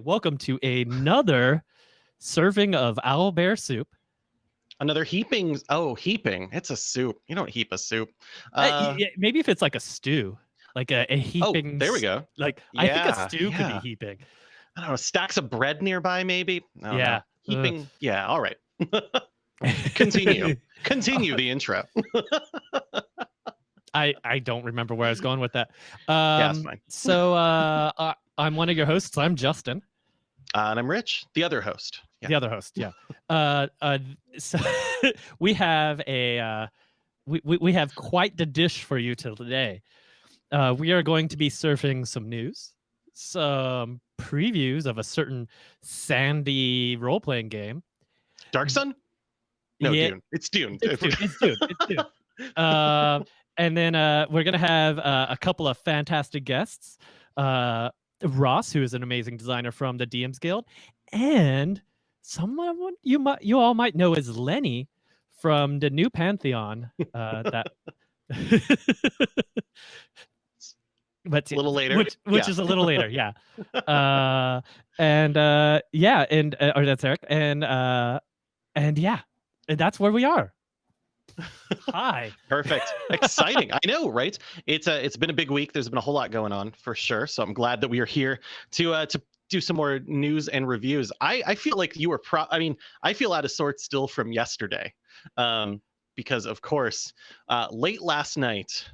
welcome to another serving of owl bear soup. Another heaping. Oh, heaping. It's a soup. You don't heap a soup. Uh, Uh, yeah, maybe if it's like a stew, like a, a oh, heaping. there we go. Like I think a Yeah, stew could be heaping. I don't know. Stacks of bread nearby, maybe. Don't know. Yeah. Ugh. Heaping. Yeah. All right. Continue. Continue the intro. I I don't remember where I was going with that. Um, yeah, so uh, uh, I'm one of your hosts. I'm Justin, Uh, and I'm Rich, the other host. Yeah. the other host. Yeah. uh, uh, so we have a uh, we, we we have quite the dish for you today. Uh, we are going to be surfing some news, some previews of a certain Sandy role playing game. Dark Sun? No, Yeah, Dune. It's Dune. It's Dune. It's Dune. It's Dune. Uh, and then uh, we're gonna have uh, a couple of fantastic guests. Uh, Ross, who is an amazing designer from the DMs Guild, and someone you might you all might know as Lenny from the new Pantheon. Uh, that. but a little later. which which Yeah. is a little later yeah uh and uh yeah and uh, or that's eric and uh and yeah and that's where we are hi Perfect. Exciting. I know, right? It's a it's been a big week. There's been a whole lot going on for sure. So I'm glad that we are here to uh to do some more news and reviews. I I feel like you were pro I mean, I feel out of sorts still from yesterday. Um because of course, uh late last night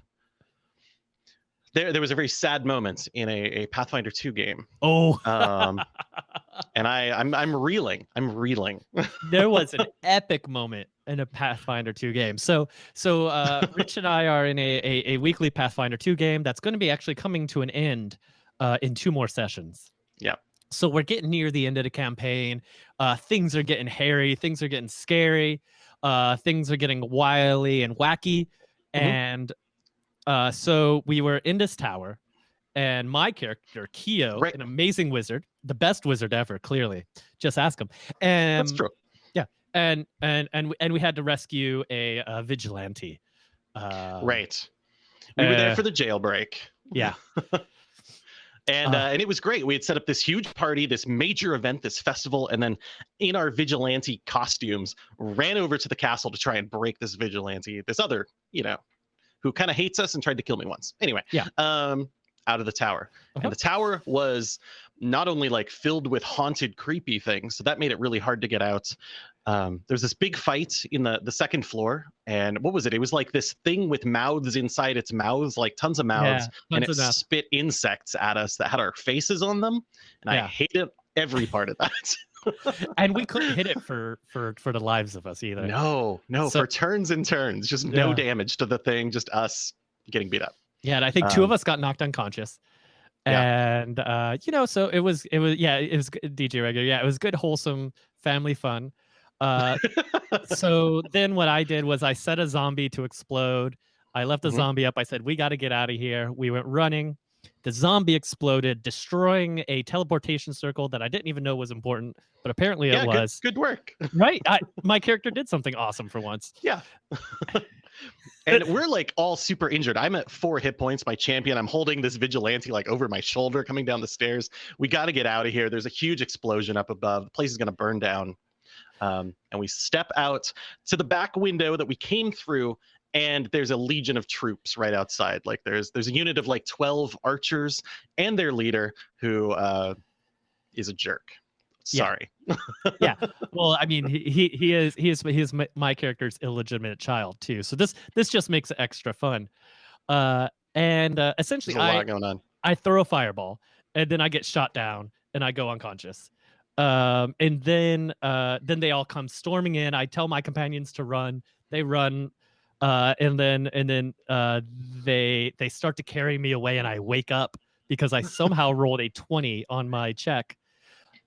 there there was a very sad moment in a, a Pathfinder 2 game. oh Um and I I'm I'm reeling. I'm reeling. there was an epic moment in a pathfinder 2 game so so uh rich and i are in a, a, a weekly pathfinder 2 game that's going to be actually coming to an end uh in two more sessions Yeah. so we're getting near the end of the campaign uh things are getting hairy things are getting scary uh things are getting wily and wacky Mhm. and uh so we were in this tower and my character Keo, Right. an amazing wizard the best wizard ever clearly just ask him and That's true. Yeah, and and and we- and we had to rescue a, uh vigilante. Uh, Right. We were there uh, for the jailbreak. Yeah. and Uh. uh, and it was great. We had set up this huge party, this major event, this festival, and then in our vigilante costumes, ran over to the castle to try and break this vigilante, this other, you know, who kind of hates us and tried to kill me once. Anyway, Yeah. um, out of the tower, Uh-huh. and the tower was not only like filled with haunted, creepy things, so that made it really hard to get out. Um, there's this big fight in the the second floor, and what was it? It was like this thing with mouths inside its mouths, like tons of mouths Yeah, and it spit insects at us that had our faces on them and Yeah. i hated every part of that and we couldn't hit it for for for the lives of us either. no no So- for turns and turns just no Yeah. damage to the thing just us getting beat up Yeah, and I think two of Um, us got knocked unconscious. yeah. And uh, you know, so it was it was yeah, it was DJ regular. Yeah, it was good, wholesome family fun. Uh, so then what I did was I set a zombie to explode. I left the Mhm. zombie up. I said, "We got to get out of here." We went running. The zombie exploded, destroying a teleportation circle that I didn't even know was important, but apparently yeah it good, was. good work. Right? I, my character did something awesome for once. yeah. And we're like all super injured. I'm at four hit points my champion. I'm holding this vigilante like over my shoulder coming down the stairs. We got to get out of here. There's a huge explosion up above. The place is going to burn down. Um, and we step out to the back window that we came through and there's a legion of troops right outside like there's there's a unit of like 12 archers and their leader who uh, is a jerk Sorry. Yeah. sorry Well, I mean, he he, is he is he is my, my character's illegitimate child too. So this this just makes it extra fun. Uh, and uh, essentially, I lot going on I throw a fireball, and then I get shot down, and I go unconscious. Um, and then uh, then they all come storming in. I tell my companions to run. They run, uh, and then and then uh, they they start to carry me away, and I wake up because I somehow rolled a twenty on my check,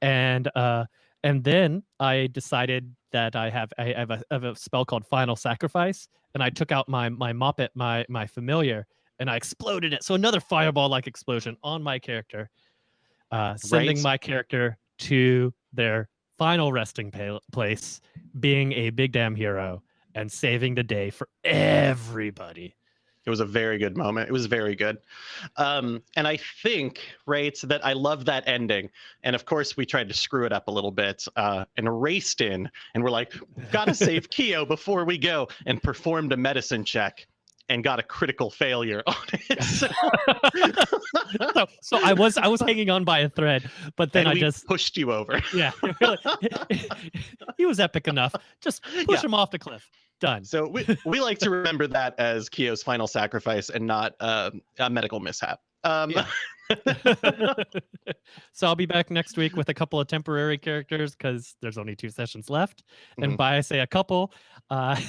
and uh, and then I decided that I have I have a, have a spell called Final Sacrifice, and I took out my my moppet my my familiar, and I exploded it. So another fireball like explosion on my character, uh, sending Right. my character to their final resting pa- place, being a big damn hero and saving the day for everybody. It was a very good moment. It was very good. Um, and I think, right, that I love that ending. And of course, we tried to screw it up a little bit uh, and raced in. And we're like, gotta save Keo before we go, and performed a medicine check and got a critical failure on it. So, so, so I was I was hanging on by a thread, but then I we just pushed you over. yeah, really, he was epic enough. Just push Yeah. him off the cliff. Done. So we, we like to remember that as Keo's final sacrifice and not um, a medical mishap. Um, Yeah. so I'll be back next week with a couple of temporary characters because there's only two sessions left. And Mhm. by I say a couple, uh,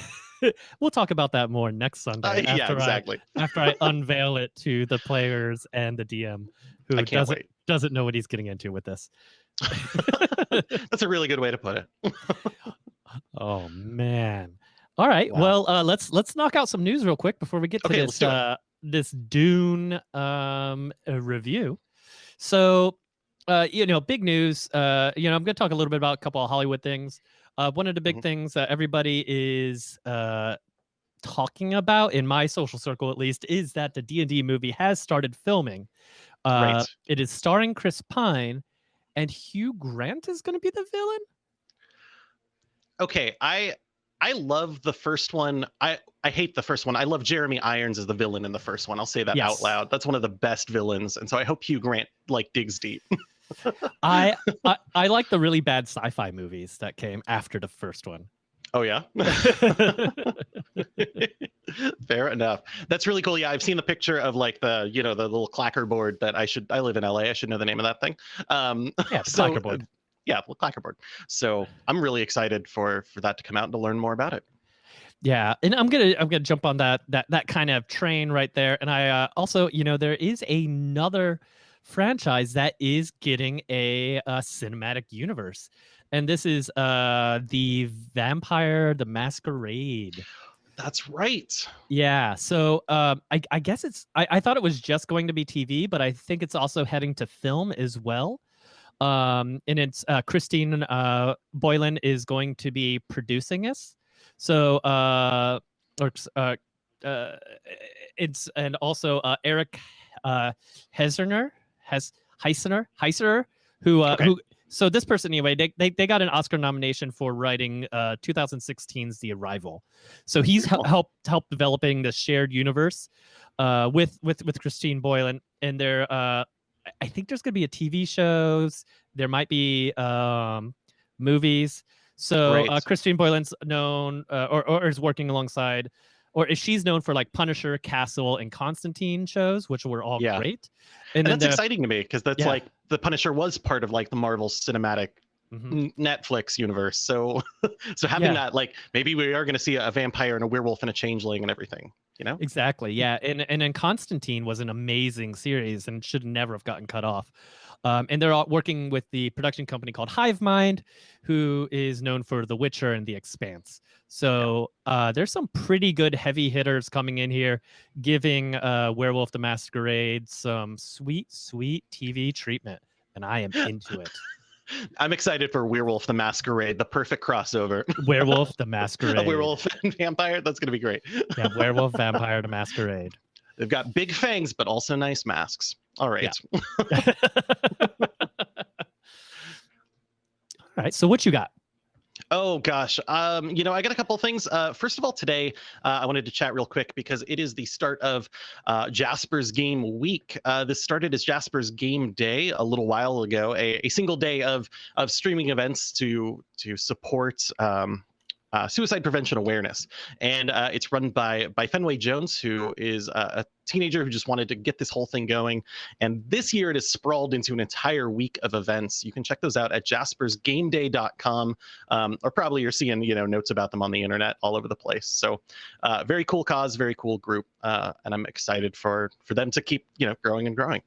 we'll talk about that more next Sunday. uh, yeah, exactly. I, after I unveil it to the players and the DM, who doesn't wait. doesn't know what he's getting into with this. That's a really good way to put it. Oh man. All right. Wow. Well, uh, let's let's knock out some news real quick before we get to Okay, this let's do it. uh, this Dune um, uh, review. So, uh, you know, big news. Uh, you know, I'm going to talk a little bit about a couple of Hollywood things. Uh, one of the big Mhm. things that everybody is uh, talking about in my social circle, at least, is that the D and D movie has started filming. Uh, Right. It is starring Chris Pine, and Hugh Grant is going to be the villain. Okay, I I love the first one. I I hate the first one. I love Jeremy Irons as the villain in the first one. I'll say that Yes. out loud. That's one of the best villains, and so I hope Hugh Grant like digs deep. I, I I like the really bad sci-fi movies that came after the first one. Oh yeah. Fair enough. That's really cool. Yeah, I've seen the picture of like the you know the little clacker board that I should. I live in LA. I should know the name of that thing. Um, Yeah, so, clacker board. Yeah, the clacker board. So I'm really excited for for that to come out and to learn more about it. Yeah, and I'm gonna I'm gonna jump on that that that kind of train right there. And I uh, also, you know, there is another franchise that is getting a, uh cinematic universe, and this is uh the Vampire the Masquerade. That's right. Yeah, so um, I, I guess it's I, I thought it was just going to be TV, but I think it's also heading to film as well. Um, and it's uh, Christine uh, Boylan is going to be producing us. So uh, or uh, uh, it's and also uh, Eric uh, Heserner has Heisener Heiser who uh, Okay. who so this person anyway they, they they got an Oscar nomination for writing uh 2016's The Arrival. So he's Cool. helped helped developing the shared universe uh with with with Christine Boylan and there uh I- think there's going to be a TV shows, there might be um movies. So uh, Christine Boylan's known uh, or or is working alongside or is she's known for like Punisher, Castle and Constantine shows which were all Yeah. great. And, then that's there- exciting to me because that's Yeah. like the Punisher was part of like the Marvel cinematic Mhm. Netflix universe. So so having Yeah. that like maybe we are going to see a vampire and a werewolf and a changeling and everything. You know? Exactly. Yeah. And and then Constantine was an amazing series and should never have gotten cut off. Um, and they're all working with the production company called Hive Mind, who is known for The Witcher and The Expanse. So uh, there's some pretty good heavy hitters coming in here, giving uh, Werewolf the Masquerade some sweet, sweet TV treatment. And I am into it. I'm excited for Werewolf the Masquerade, the perfect crossover. Werewolf the Masquerade. a werewolf and vampire. That's going to be great. Yeah, Werewolf Vampire the Masquerade. They've got big fangs, but also nice masks. All right. Yeah. All right. So what you got? Oh gosh. Um, you know, I got a couple things. Uh, first of all, today uh, I wanted to chat real quick because it is the start of uh, Jasper's Game Week. Uh, this started as Jasper's Game Day a little while ago, a, a single day of of streaming events to to support. Um, uh, suicide prevention awareness, and uh, it's run by by Fenway Jones, who is a, a teenager who just wanted to get this whole thing going. And this year, it is sprawled into an entire week of events. You can check those out at jaspersgameday.com um, or probably you're seeing you know notes about them on the internet all over the place. So, uh, very cool cause, very cool group, uh, and I'm excited for for them to keep you know growing and growing.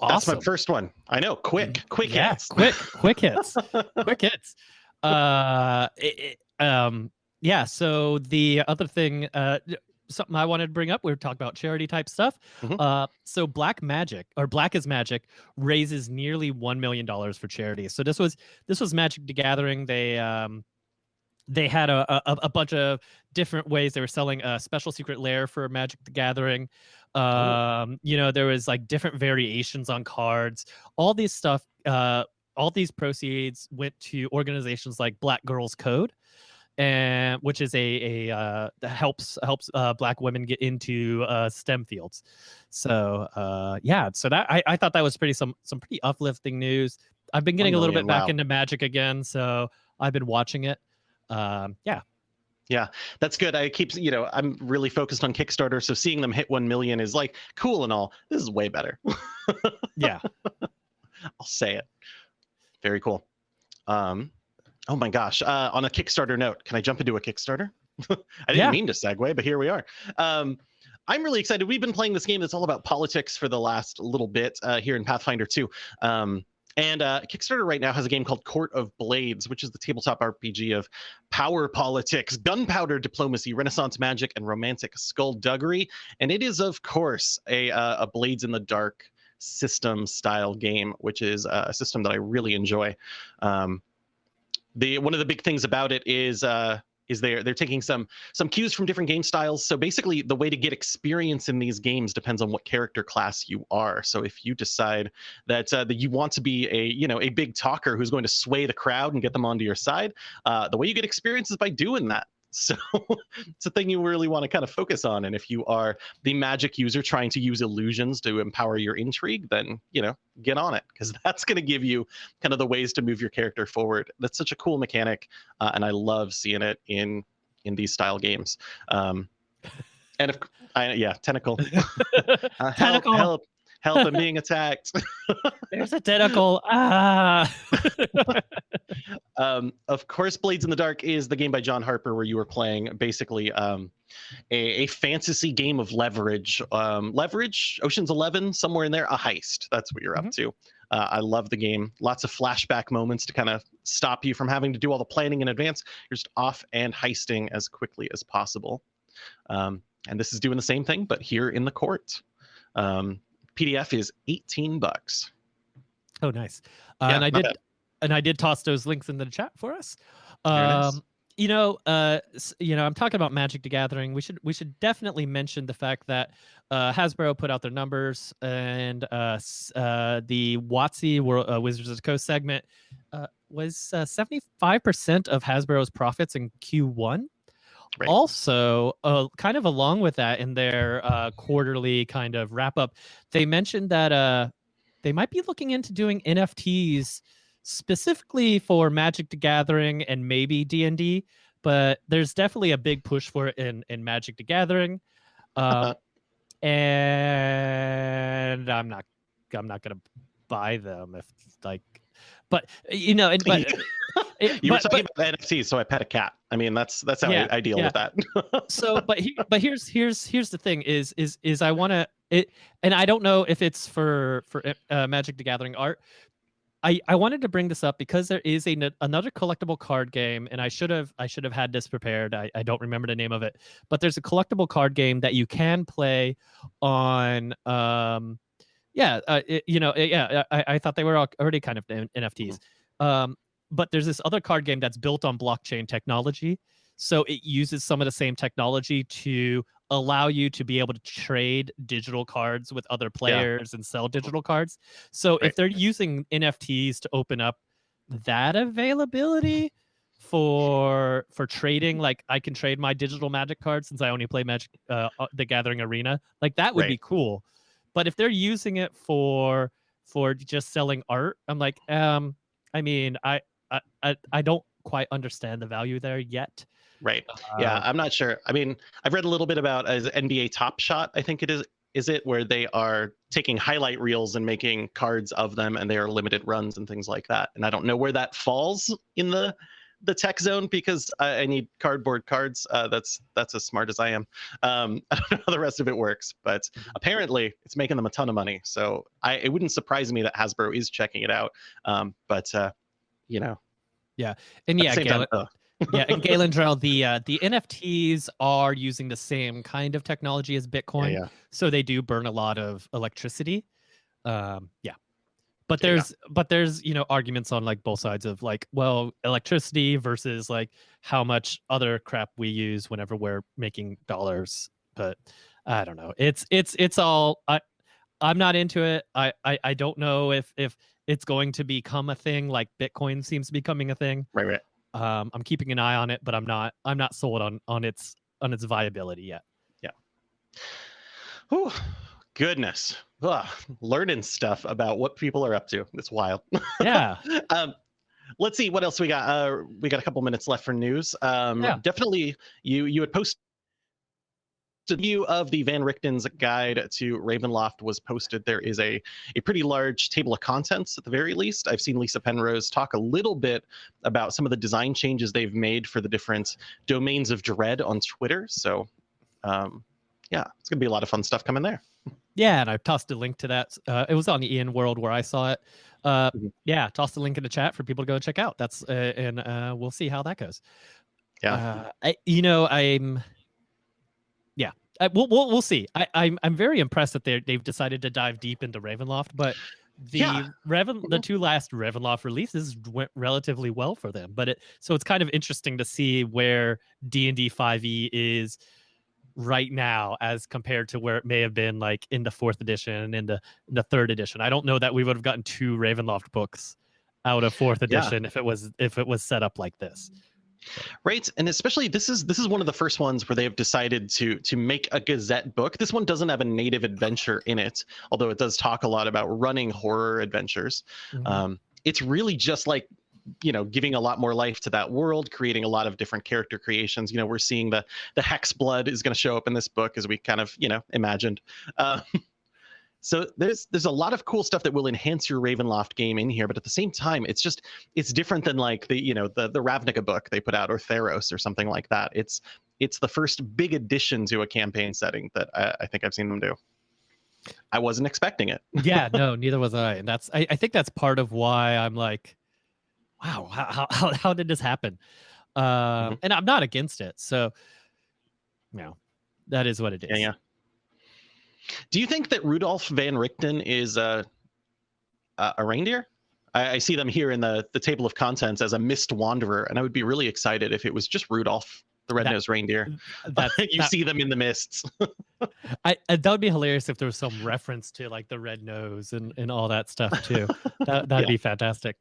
That's my first one. I know, quick, quick yeah, hits. quick, quick hits, quick hits. Uh, it, it- um, yeah. So the other thing, uh, something I wanted to bring up, we were talking about charity type stuff. Mhm. Uh, so Black Magic or Black is Magic raises nearly one million dollars for charity. So this was this was Magic the Gathering. They um, they had a, a, a bunch of different ways they were selling a special secret lair for Magic the Gathering. Um, you know, there was like different variations on cards. All these stuff, uh, all these proceeds went to organizations like Black Girls Code, and which is a a uh, that helps helps uh, Black women get into uh, STEM fields. So uh, yeah, so that I, I thought that was pretty some some pretty uplifting news. I've been getting a little bit back wow. into Magic again, so I've been watching it. Um, yeah. Yeah that's good. I keep you know i'm really focused on kickstarter so seeing them hit 1 million is like cool and all. This is way better. Yeah. I'll say it very cool um oh my gosh uh on a kickstarter note can i jump into a kickstarter i didn't Yeah. mean to segue but here we are um I'm really excited. We've been playing this game that's all about politics for the last little bit uh, here in Pathfinder 2. Um, and uh, Kickstarter right now has a game called Court of Blades, which is the tabletop RPG of power politics, gunpowder diplomacy, Renaissance magic, and romantic skullduggery. And it is, of course, a, uh, a Blades in the Dark system style game, which is uh, a system that I really enjoy. Um, the one of the big things about it is uh, is they're they're taking some some cues from different game styles. So basically, the way to get experience in these games depends on what character class you are. So if you decide that uh, that you want to be a you know a big talker who's going to sway the crowd and get them onto your side, uh, the way you get experience is by doing that. So it's a thing you really want to kind of focus on. And if you are the magic user trying to use illusions to empower your intrigue, then you know get on it because that's going to give you kind of the ways to move your character forward. That's such a cool mechanic, uh, and I love seeing it in in these style games. Um, and if I, yeah, tentacle, uh, help, Tentacle. help, help! I'm being attacked. there's a tentacle ah um, of course, Blades in the Dark is the game by John Harper where you were playing basically um, a, a fantasy game of leverage. Um, leverage, Ocean's Eleven, somewhere in there, a heist. That's what you're up to. Uh, I love the game. Lots of flashback moments to kind of stop you from having to do all the planning in advance. You're just off and heisting as quickly as possible. Um, and this is doing the same thing, but here in the court. Um, PDF is 18 bucks. oh nice. Uh, Yeah, and i did bad. and i did toss those links in the chat for us. Um you know uh you know i'm talking about magic the gathering. We should we should definitely mention the fact that uh hasbro put out their numbers and uh uh the watsy World, uh, wizards of the coast segment uh was uh, 75% of hasbro's profits in q1 Right. also uh, kind of along with that in their uh, quarterly kind of wrap up they mentioned that uh they might be looking into doing nfts specifically for magic the gathering and maybe d&d but there's definitely a big push for it in in magic the gathering um, and i'm not i'm not gonna buy them if like but you know and, but, it- you were but- talking about NFTs, so I pet a cat. I mean, that's that's how Yeah, I, I deal yeah. with that. so but he, but here's here's here's the thing is is is I want to it and I don't know if it's for for uh, Magic the Gathering art. I I wanted to bring this up because there is a another collectible card game and I should have I should have had this prepared. I I don't remember the name of it. But there's a collectible card game that you can play on um yeah, uh, it- you know, yeah, I, I thought they were al- already kind of NFTs. Um, but there's this other card game that's built on blockchain technology. So it uses some of the same technology to allow you to be able to trade digital cards with other players and sell digital cards. So Right. if they're using NFTs to open up that availability for for trading like i can trade my digital magic cards since i only play magic uh, uh, the gathering arena like that would be cool but if they're using it for for just selling art i'm like um i mean i i i, I don't quite understand the value there yet right. Yeah, Uh, I'm not sure. I mean, I've read a little bit about as NBA Top Shot. I think it is. Is it where they are taking highlight reels and making cards of them, and they are limited runs and things like that? And I don't know where that falls in the the tech zone because I, I need cardboard cards. Uh, that's that's as smart as I am. Um, I don't know how the rest of it works, but apparently it's making them a ton of money. So I, it wouldn't surprise me that Hasbro is checking it out. Um, but uh, you know, Yeah, and yeah Galen, time, yeah and galen Drell, the uh the nfts are using the same kind of technology as bitcoin yeah. so they do burn a lot of electricity. Um yeah. But Yeah, yeah. there's but there's you know arguments on like both sides of like well electricity versus like how much other crap we use whenever we're making dollars. But i don't know. It's it's it's all i i'm not into it i i, I don't know if if it's going to become a thing like bitcoin seems to be becoming a thing Right, right. um i'm keeping an eye on it but i'm not i'm not sold on on its on its viability yet Whew, goodness. Ugh, learning stuff about what people are up to. It's wild. yeah um, let's see what else we got. Uh, we got a couple minutes left for news. Um, Yeah. Definitely, you you had posted a view of the Van Richten's guide to Ravenloft was posted. There is a a pretty large table of contents at the very least. I've seen Lisa Penrose talk a little bit about some of the design changes they've made for the different domains of dread on Twitter. So, um, yeah, it's gonna be a lot of fun stuff coming there. Yeah, and I tossed a link to that. Uh, it was on the EN World where I saw it. Uh, Mhm. Yeah, tossed a link in the chat for people to go check out. That's uh, and uh, we'll see how that goes. Yeah. uh, I, you know, I'm. Yeah, I, we'll, we'll we'll see. I, I'm I'm very impressed that they they've decided to dive deep into Ravenloft, but the Yeah. Raven the Mhm. two last Ravenloft releases went relatively well for them. But it so it's kind of interesting to see where D and D five E is right now as compared to where it may have been like in the fourth edition and the in the third edition. I don't know that we would have gotten two Ravenloft books out of fourth Yeah. edition if it was if it was set up like this. Right, and especially this is this is one of the first ones where they've decided to to make a Gazette book. This one doesn't have a native adventure in it, although it does talk a lot about running horror adventures. Mhm. Um, it's really just like you know giving a lot more life to that world creating a lot of different character creations you know we're seeing the the hex blood is going to show up in this book as we kind of you know imagined uh, so there's there's a lot of cool stuff that will enhance your ravenloft game in here but at the same time it's just it's different than like the you know the the ravnica book they put out or theros or something like that it's it's the first big addition to a campaign setting that i, I think i've seen them do i wasn't expecting it yeah, no, neither was I. And that's I, I think that's part of why I'm like, wow, how how how, did this happen? Um, Mhm. and I'm not against it. So, you know, that is what it is. Yeah, yeah. Do you think that Rudolph Van Richten is a a, a reindeer? I, I see them here in the the table of contents as a mist wanderer, and I would be really excited if it was just Rudolph, the red-nosed reindeer. That's, you that, see them in the mists. I, I- that would be hilarious if there was some reference to like the red nose and, and all that stuff too. that that'd Yeah. be fantastic.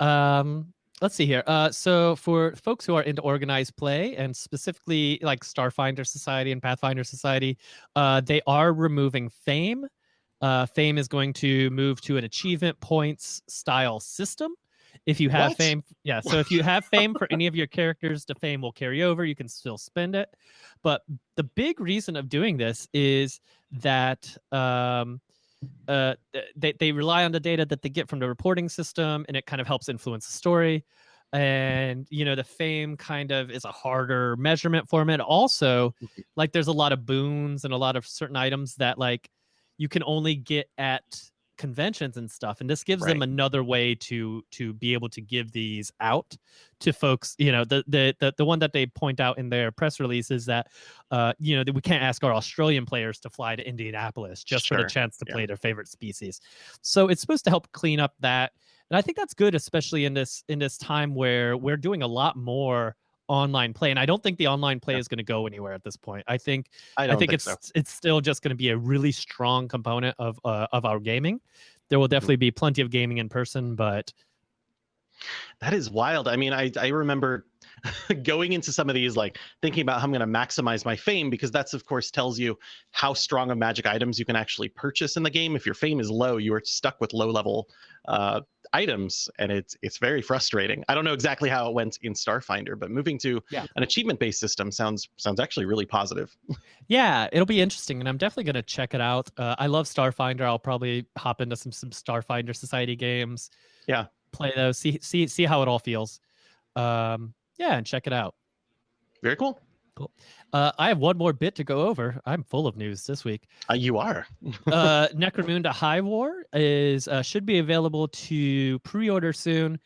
Um, let's see here. Uh, so for folks who are into organized play and specifically like Starfinder Society and Pathfinder Society, uh, they are removing fame. Uh, fame is going to move to an achievement points style system. If you have What? fame, yeah. So if you have fame for any of your characters, the fame will carry over. You can still spend it. But the big reason of doing this is that um, uh, they, they rely on the data that they get from the reporting system and it kind of helps influence the story and you know the fame kind of is a harder measurement format also Mhm. like there's a lot of boons and a lot of certain items that like you can only get at conventions and stuff and this gives them another way to to be able to give these out to folks you know the the the, the one that they point out in their press release is that uh you know that we can't ask our australian players to fly to indianapolis just for Sure. the chance to Yeah. play their favorite species so it's supposed to help clean up that and i think that's good especially in this in this time where we're doing a lot more online play and i don't think the online play Yeah. is going to go anywhere at this point i think I I think, think, it's so. it's still just going to be a really strong component of uh, of our gaming. There Mm-hmm. will definitely be plenty of gaming in person, but That is wild. I mean, I I remember going into some of these like thinking about how I'm going to maximize my fame because that's of course tells you how strong of magic items you can actually purchase in the game. If your fame is low, you are stuck with low level uh, items, and it's it's very frustrating. I don't know exactly how it went in Starfinder, but moving to Yeah. an achievement based system sounds sounds actually really positive. yeah, it'll be interesting, and I'm definitely going to check it out. Uh, I love Starfinder. I'll probably hop into some some Starfinder Society games. Yeah. play those, see see see how it all feels. Um, yeah, and check it out. Very cool. Uh, I have one more bit to go over. I'm full of news this week. Uh, you are. uh, Necromunda Hive War is uh, should be available to pre-order soon.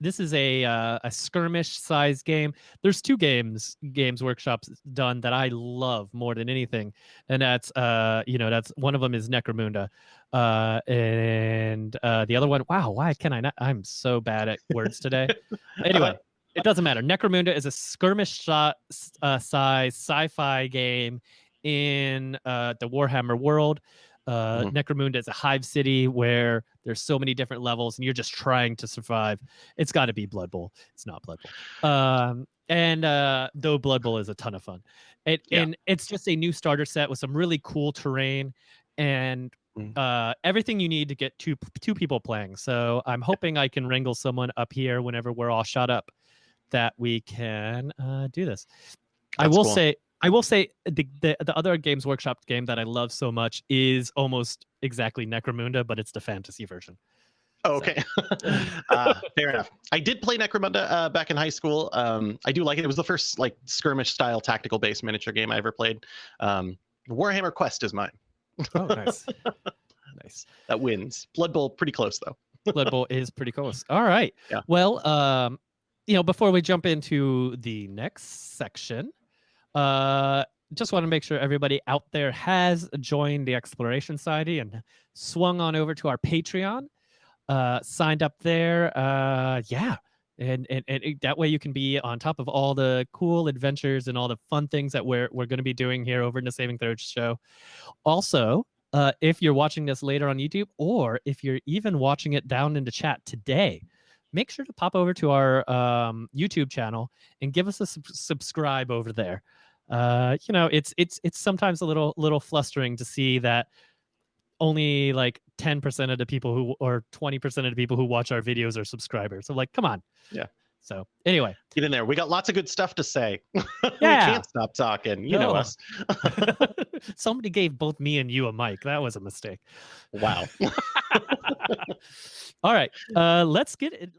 this is a uh, a skirmish size game. There's two games Games Workshop's done that I love more than anything, and that's uh you know that's one of them is Necromunda, uh and uh the other one. Wow, why can I not? I'm so bad at words today. anyway, it doesn't matter. Necromunda is a skirmish shot uh, size sci-fi game in uh, the Warhammer world. Uh, Mhm. Necromunda is a hive city where there's so many different levels, and you're just trying to survive. It's got to be Blood Bowl. It's not Blood Bowl. Um, and uh, though Blood Bowl is a ton of fun, it Yeah. and it's just a new starter set with some really cool terrain and Mm. uh, everything you need to get two two people playing. So I'm hoping I can wrangle someone up here whenever we're all shot up that we can uh, do this. I will cool. say, I will say, the, the the other Games Workshop game that I love so much is almost exactly Necromunda, but it's the fantasy version. Oh, okay. uh, fair enough. I did play Necromunda uh, back in high school. Um, I do like it. It was the first like skirmish style tactical based miniature game I ever played. Um, Warhammer Quest is mine. Oh, nice, nice. That wins. Blood Bowl pretty close though. Blood Bowl is pretty close. All right. Yeah. Well, um, you know, before we jump into the next section, uh, just want to make sure everybody out there has joined the Exploration Society and swung on over to our Patreon, uh, signed up there. Uh, yeah. And, and, and that way you can be on top of all the cool adventures and all the fun things that we're, we're going to be doing here over in the Saving Throws show. Also, uh, if you're watching this later on YouTube, or if you're even watching it down in the chat today, make sure to pop over to our um, YouTube channel and give us a sub- subscribe over there. Uh, you know, it's it's it's sometimes a little little flustering to see that only like 10% of the people who or 20% of the people who watch our videos are subscribers. So like, come on. Yeah. So anyway, Get in there. We got lots of good stuff to say. we Yeah. can't stop talking. You know us. somebody gave both me and you a mic. That was a mistake. Wow. All right, uh, let's get it.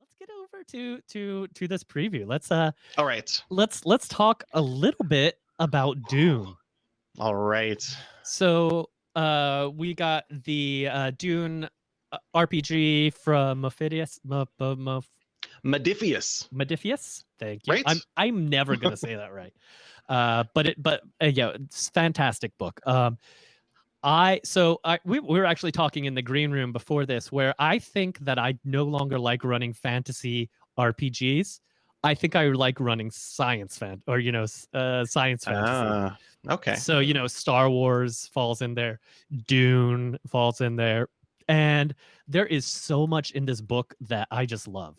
Let's get over to to to this preview. Let's uh All right. let's let's talk a little bit about Dune. All right. So uh, we got the uh, Dune uh, RPG from Mephidius. M- M- M- Modiphius. Modiphius. Thank you. Right. I'm I'm never gonna say that right. Uh, but it but uh, yeah, it's fantastic book. Um, I so I we, we were actually talking in the green room before this, where I think that I no longer like running fantasy RPGs. I think I like running science fan or you know uh, science fantasy. Ah, okay. So, you know, Star Wars falls in there, Dune falls in there. And there is so much in this book that I just love.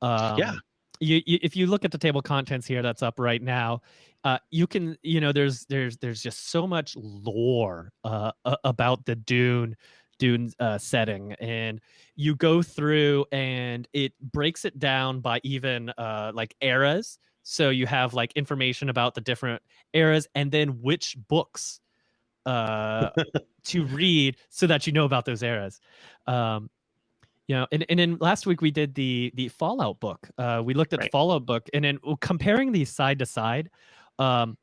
Um, Yeah. You, you, if you look at the table of contents here that's up right now, uh, you can, you know, there's there's there's just so much lore uh, about the Dune Dune uh, setting, and you go through and it breaks it down by even uh, like eras. So you have like information about the different eras and then which books uh to read so that you know about those eras um you know and, and then last week we did the the fallout book uh we looked at the fallout book and then comparing these side to side um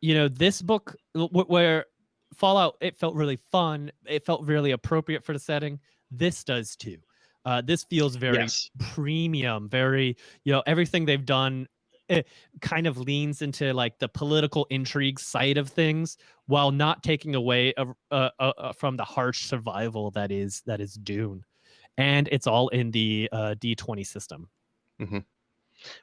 you know this book where fallout it felt really fun it felt really appropriate for the setting this does too. Uh this feels very yes. premium very you know everything they've done it kind of leans into like the political intrigue side of things while not taking away uh, uh, uh, from the harsh survival that is that is dune and it's all in the uh, d20 system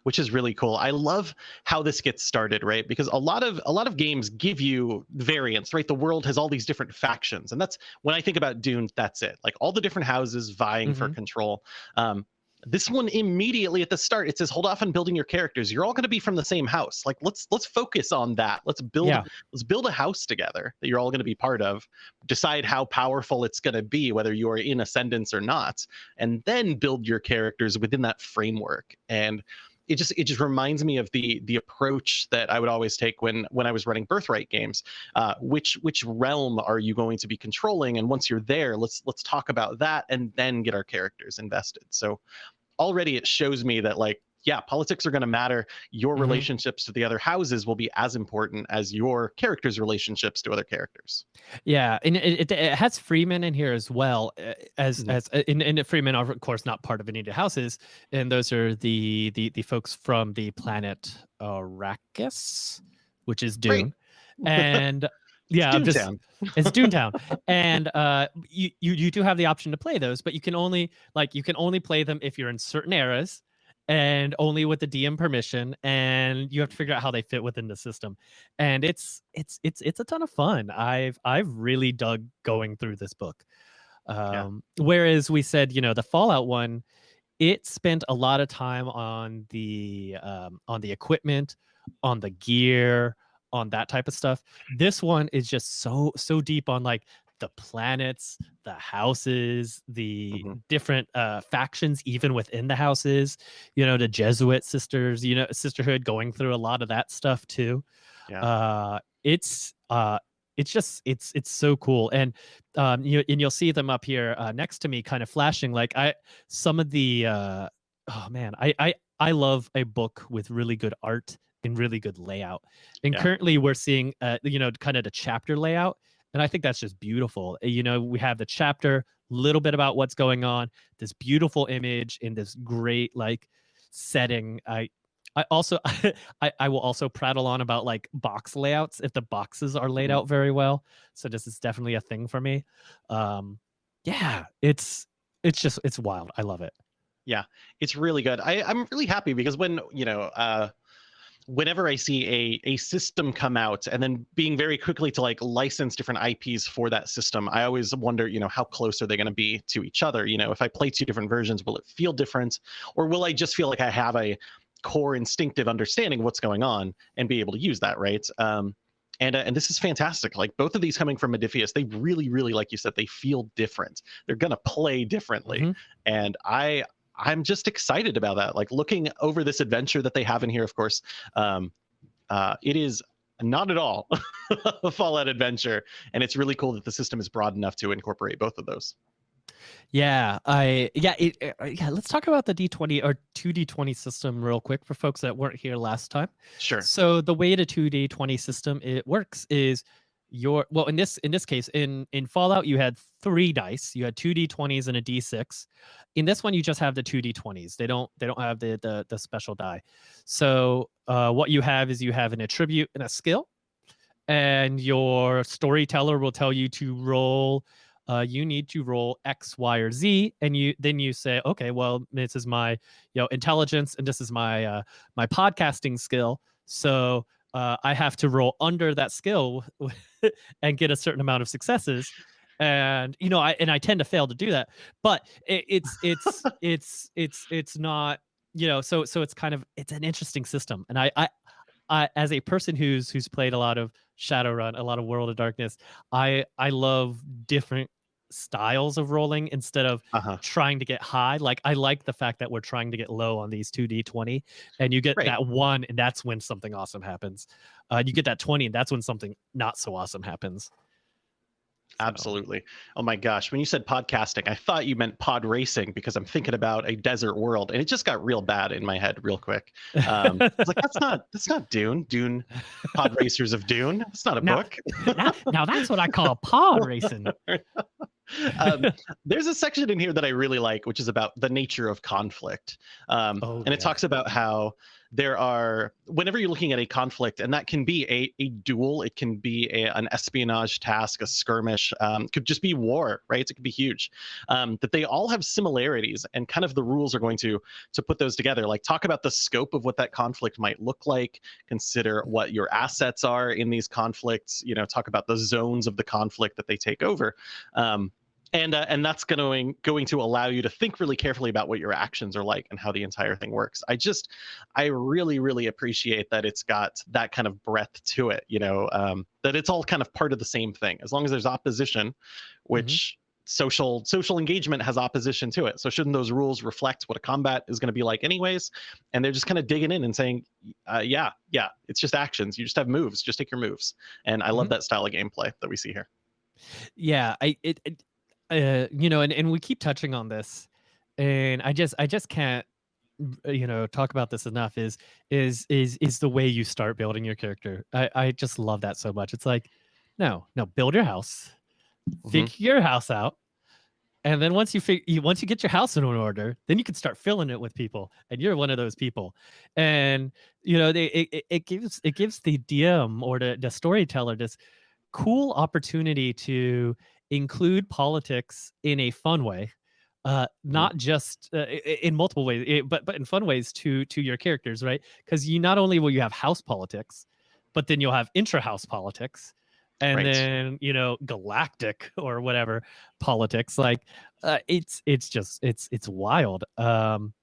which is really cool. I love how this gets started, right? Because a lot of a lot of games give you variants, right? The world has all these different factions, and that's when I think about Dune. That's it. Like all the different houses vying for control. Um, this one immediately at the start it says hold off on building your characters. You're all going to be from the same house. Like let's let's focus on that. Let's build Yeah. let's build a house together that you're all going to be part of decide how powerful it's going to be whether you are in ascendance or not and then build your characters within that framework. And it just it just reminds me of the the approach that I would always take when when I was running birthright games. Uh, which which realm are you going to be controlling? And once you're there, let's let's talk about that and then get our characters invested. So already it shows me that like yeah, politics are going to matter. Your Mhm. relationships to the other houses will be as important as your characters' relationships to other characters. Yeah, and it, it, it has Fremen in here as well uh, as Mhm. as uh, and, and Fremen are of course not part of any of the houses, and those are the the the folks from the planet Arrakis, which is. Dune, and yeah, I'm just it's Toontown, and uh, you, you you do have the option to play those, but you can only like you can only play them if you're in certain eras, and only with the DM permission, and you have to figure out how they fit within the system, and it's it's it's it's a ton of fun. I've I've really dug going through this book. Um, Whereas we said, you know, the Fallout one, it spent a lot of time on the um, on the equipment, on the gear, on that type of stuff. This one is just so so deep on like the planets, the houses, the Mhm. different uh, factions, even within the houses. You know, the Jesuit sisters, you know, sisterhood, going through a lot of that stuff too. Yeah. Uh, it's uh, it's just it's it's so cool, and um, you and you'll see them up here uh, next to me, kind of flashing. Like I, some of the uh, oh man, I I I love a book with really good art and really good layout. And Yeah. currently, we're seeing uh, you know kind of the chapter layout, and I think that's just beautiful. Uh, You know, we have the chapter, little bit about what's going on, this beautiful image in this great like setting. I I also I, I will also prattle on about like box layouts if the boxes are laid Mhm. out very well. So this is definitely a thing for me. Um yeah, it's it's just it's wild. I love it. Yeah, it's really good. I, I'm really happy because when you know, uh, whenever I see a a system come out and then being very quickly to like license different IPs for that system, I always wonder, you know, how close are they going to be to each other? You know, if I play two different versions, will it feel different, or will I just feel like I have a core instinctive understanding of what's going on and be able to use that, right? Um, and, uh, and this is fantastic. Like both of these coming from Modiphius, they really, really, like you said, they feel different. They're gonna play differently Mhm. and i i'm just excited about that like looking over this adventure that they have in here of course um uh it is not at all a fallout adventure and it's really cool that the system is broad enough to incorporate both of those Yeah, I yeah, it, uh, yeah, let's talk about the D20 or 2D20 system real quick for folks that weren't here last time. sure So the way the 2D20 system it works is your well in this in this case in in Fallout you had three dice. You had two D20s and a D6. In this one you just have the two D20s. They don't they don't have the the, the special die. So uh, what you have is you have an attribute and a skill, and your storyteller will tell you to roll. Uh, you need to roll X, Y, or Z, and you then you say, okay, well, this is my you know intelligence, and this is my uh, my podcasting skill. So uh, I have to roll under that skill and get a certain amount of successes. And you know, I and I tend to fail to do that, but it, it's it's it's it's it's not you know. So so it's kind of it's an interesting system, and I I. I, as a person who's who's played a lot of Shadowrun, a lot of World of Darkness, I I love different styles of rolling instead of uh-huh trying to get high. Like I like the fact that we're trying to get low on these 2d20 and you get Right. that one and that's when something awesome happens. Uh, you get that 20 and that's when something not so awesome happens. So, absolutely oh my gosh when you said podcasting i thought you meant pod racing because i'm thinking about a desert world and it just got real bad in my head real quick um, like that's not that's not dune dune pod racers of dune it's not a Now- book now, now that's what I call pod racing. um, there's a section in here that I really like, which is about the nature of conflict. Um, Oh, and yeah. it talks about how there are, whenever you're looking at a conflict, and that can be a, a duel, it can be a, an espionage task, a skirmish, um, could just be war, right? It could be huge. Um, that they all have similarities, and kind of the rules are going to to put those together. Like talk about the scope of what that conflict might look like. Consider what your assets are in these conflicts. You know, talk about the zones of the conflict that they take over. Um, and uh, and that's going going to allow you to think really carefully about what your actions are like and how the entire thing works. I just I really really appreciate that it's got that kind of breadth to it. You know um, that it's all kind of part of the same thing. As long as there's opposition, which social social engagement has opposition to it. So shouldn't those rules reflect what a combat is going to be like anyways? And they're just kind of digging in and saying, uh, yeah, yeah, it's just actions. You just have moves. Just take your moves. And I love that style of gameplay that we see here. yeah i it, it uh you know and, and we keep touching on this and i just i just can't you know talk about this enough is is is is the way you start building your character. I I just love that so much. It's like no no build your house, Mhm. figure your house out, and then once you fig- you once you get your house in order, then you can start filling it with people, and you're one of those people. And you know they it, it- it gives it gives the DM or the the storyteller this cool opportunity to include politics in a fun way uh not just uh, in multiple ways eh, but but in fun ways to to your characters right? Because you not only will you have house politics but then you'll have intra-house politics and Right. then you know galactic or whatever politics like uh, it's it's just it's it's wild um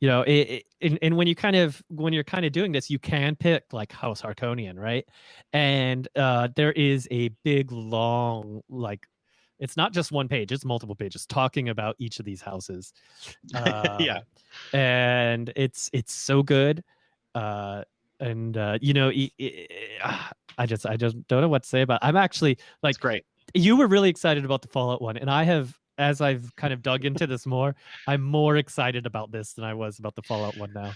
you know it, it, and, and when you kind of when you're kind of doing this you can pick like house Harkonnen right? And uh there is a big long like it's not just one page it's multiple pages talking about each of these houses Yeah. Um, and it's it's so good uh and uh you know e- e- ah, i just i just don't know what to say about i'm actually like It's great. you were really excited about the fallout one and i have as i've kind of dug into this more i'm more excited about this than i was about the fallout one now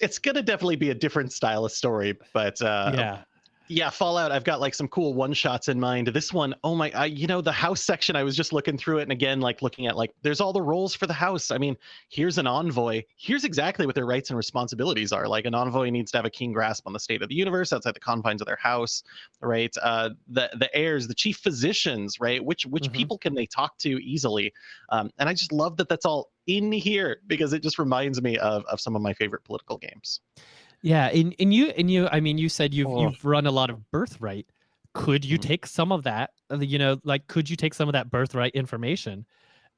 It's gonna definitely be a different style of story, but uh, yeah yeah fallout i've got like some cool one shots in mind. This one oh my I, you know the house section i was just looking through it and again like looking at like there's all the roles for the house. I mean here's an envoy. Here's exactly what their rights and responsibilities are. Like an envoy needs to have a keen grasp on the state of the universe outside the confines of their house right? Uh the the heirs the chief physicians right? Which which Mhm. people can they talk to easily? Um and i just love that that's all in here because it just reminds me of of some of my favorite political games yeah and, and you and you i mean you said you've Oh. you've run a lot of birthright could you Mhm. take some of that uh, you know like could you take some of that birthright information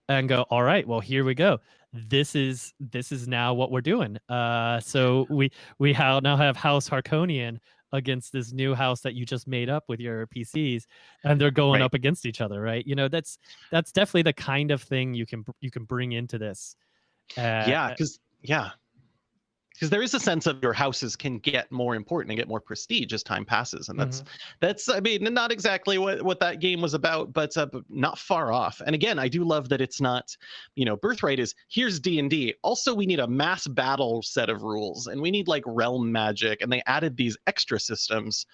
and go all right well here we go this is this is now what we're doing uh so we we ha- now have house Harkonnen against this new house that you just made up with your pcs and they're going Right. up against each other right you know that's that's definitely the kind of thing you can you can bring into this uh, yeah because yeah because there is a sense of your houses can get more important and get more prestige as time passes and that's that's i mean not exactly what what that game was about but, uh, not far off. And again i do love that it's not you know birthright is here's d&d also we need a mass battle set of rules and we need like realm magic and they added these extra systems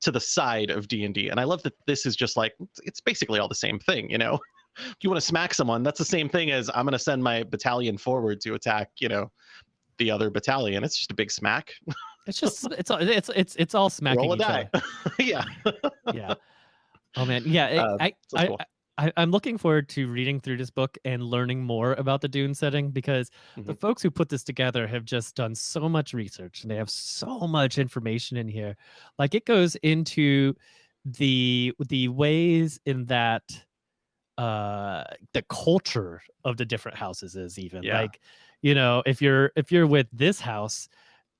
to the side of d&d and i love that this is just like it's basically all the same thing you know? If you want to smack someone that's the same thing as i'm going to send my battalion forward to attack you know the other battalion it's just a big smack it's just it's all it's it's it's all smacking roll a each die other. yeah yeah oh man yeah it- Uh, I, I, cool. I i'm looking forward to reading through this book and learning more about the dune setting because the Mhm. folks who put this together have just done so much research and they have so much information in here like it goes into the the ways in that uh the culture of the different houses is even Yeah. like you know if you're if you're with this house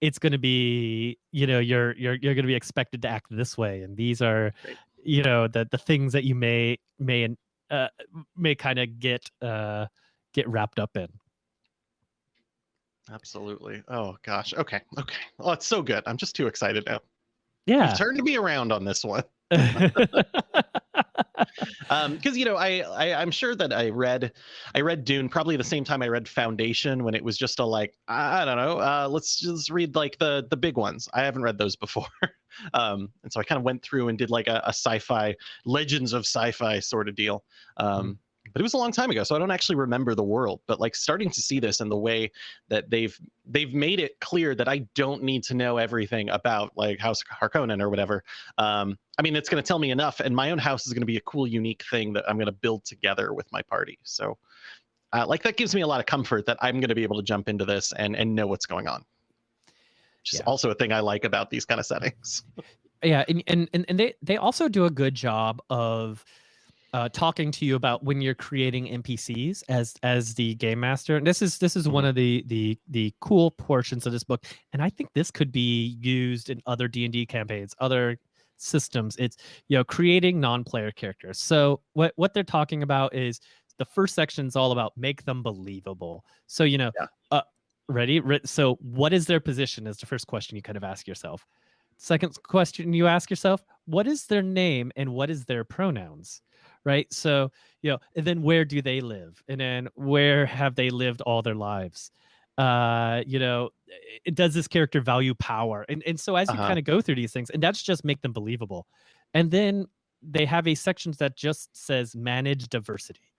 it's going to be you know you're you're you're going to be expected to act this way and these are Right. you know the the things that you may may uh may kind of get uh get wrapped up in Absolutely. Oh gosh. Okay. Okay. Oh, it's so good. I'm just too excited now. yeah You've turned me around on this one. Um, because you know, I, I I'm sure that I read I read Dune probably the same time I read Foundation when it was just a like I don't know, uh, let's just read like the the big ones. I haven't read those before. um, and so I kind of went through and did like a, a sci-fi legends of sci-fi sort of deal. Um, but it was a long time ago, so I don't actually remember the world. But like starting to see this and the way that they've they've made it clear that I don't need to know everything about like House Harkonnen or whatever. Um, I mean, it's going to tell me enough, and my own house is going to be a cool, unique thing that I'm going to build together with my party. So, uh, like that gives me a lot of comfort that I'm going to be able to jump into this and and know what's going on. Which is also a thing I like about these kind of settings. yeah and, and and and they they also do a good job of uh, talking to you about when you're creating npcs as as the game master. And this is this is one Mhm. of the the the cool portions of this book. And i think this could be used in other d&d campaigns other systems. It's you know creating non-player characters. So what what they're talking about is the first section is all about make them believable. So you know Yeah. uh ready? Re- so what is their position is the first question you kind of ask yourself. Second question you ask yourself what is their name and what is their pronouns right? So you know and then where do they live? And then where have they lived all their lives? Uh you know it does this character value power? And and so as you Uh-huh. kind of go through these things and that's just make them believable. And then they have a section that just says manage diversity.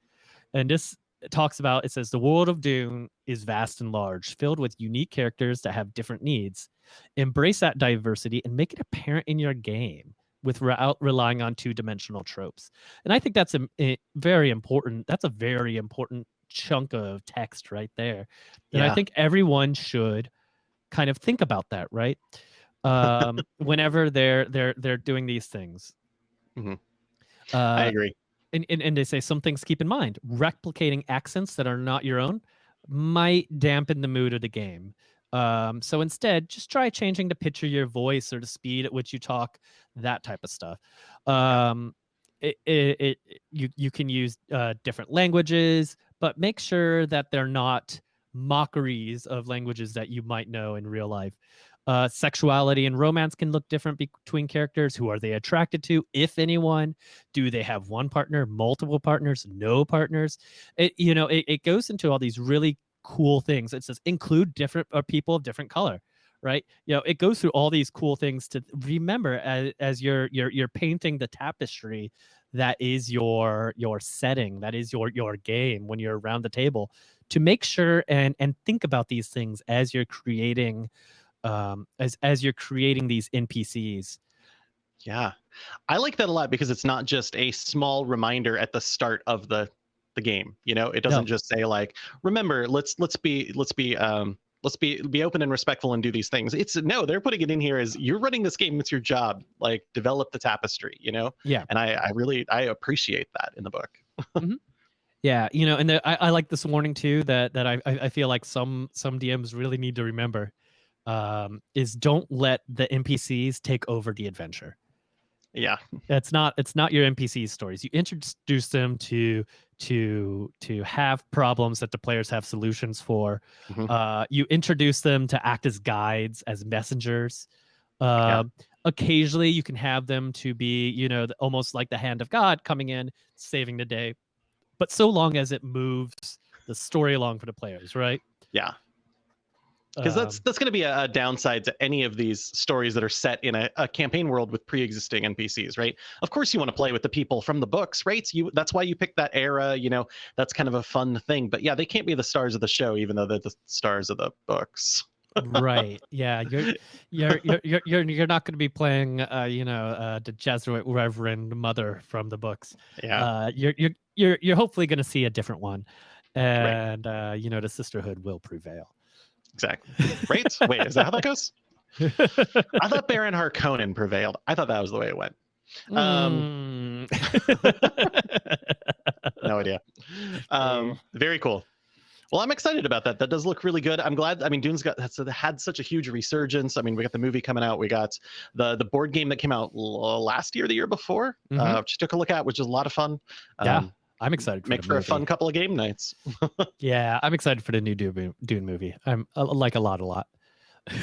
And this talks about it says the world of Dune is vast and large, filled with unique characters that have different needs. Embrace that diversity and make it apparent in your game without relying on two-dimensional tropes. And I think that's a, a very important. That's a very important chunk of text right there. And I think everyone should kind of think about that, right? Um, whenever they're they're they're doing these things. Mhm. Uh, I agree. and, and, and they say some things keep in mind replicating accents that are not your own might dampen the mood of the game um, so instead just try changing the pitch of your voice or the speed at which you talk that type of stuff. Um, it, it, it you, you can use uh, different languages but make sure that they're not mockeries of languages that you might know in real life. Uh, sexuality and romance can look different between characters. Who are they attracted to? If anyone. Do they have one partner multiple partners no partners? It you know it, it goes into all these really cool things. It says include different uh, people of different color right? You know it goes through all these cool things to remember as, as you're you're you're painting the tapestry that is your your setting that is your your game when you're around the table to make sure and and think about these things as you're creating um as as you're creating these npcs Yeah. I like that a lot because it's not just a small reminder at the start of the the game. You know, it doesn't just say like, remember, let's let's be let's be um let's be be open and respectful and do these things. It's no, they're putting it in here as you're running this game, it's your job. Like develop the tapestry, you know? Yeah. And I I really I appreciate that in the book. Yeah, you know, and the, I, I like this warning too that that I I I feel like some some DMs really need to remember um, is don't let the NPCs take over the adventure. Yeah. It's not it's not your NPC stories. You introduce them to to to have problems that the players have solutions for. Mhm. Uh, you introduce them to act as guides, as messengers. Yeah. Uh, Occasionally, you can have them to be, you know, the- almost like the hand of God coming in, saving the day. But so long as it moves the story along for the players, right? Yeah. Because that's Um, that's going to be a, a downside to any of these stories that are set in a, a campaign world with pre-existing npcs right? Of course you want to play with the people from the books right? You that's why you pick that era you know? That's kind of a fun thing but yeah they can't be the stars of the show even though they're the stars of the books. Right yeah you're you're you're you're you're, not going to be playing uh you know uh the Gesserit reverend mother from the books. Yeah. Uh you're you're you're, you're hopefully going to see a different one. And uh you know the sisterhood will prevail exactly. Right? Wait is that how that goes? I thought baron harkonnen prevailed. I thought that was the way it went. Um, Mm. no idea. Um very cool. Well i'm excited about that. That does look really good. I'm glad i mean dune's got had such a huge resurgence. I mean we got the movie coming out. We got the the board game that came out last year the year before Mhm. uh which took a look at which is a lot of fun. Yeah, Um, i'm excited for make for a fun couple of game nights yeah i'm excited for the new dune, dune movie i'm I like a lot a lot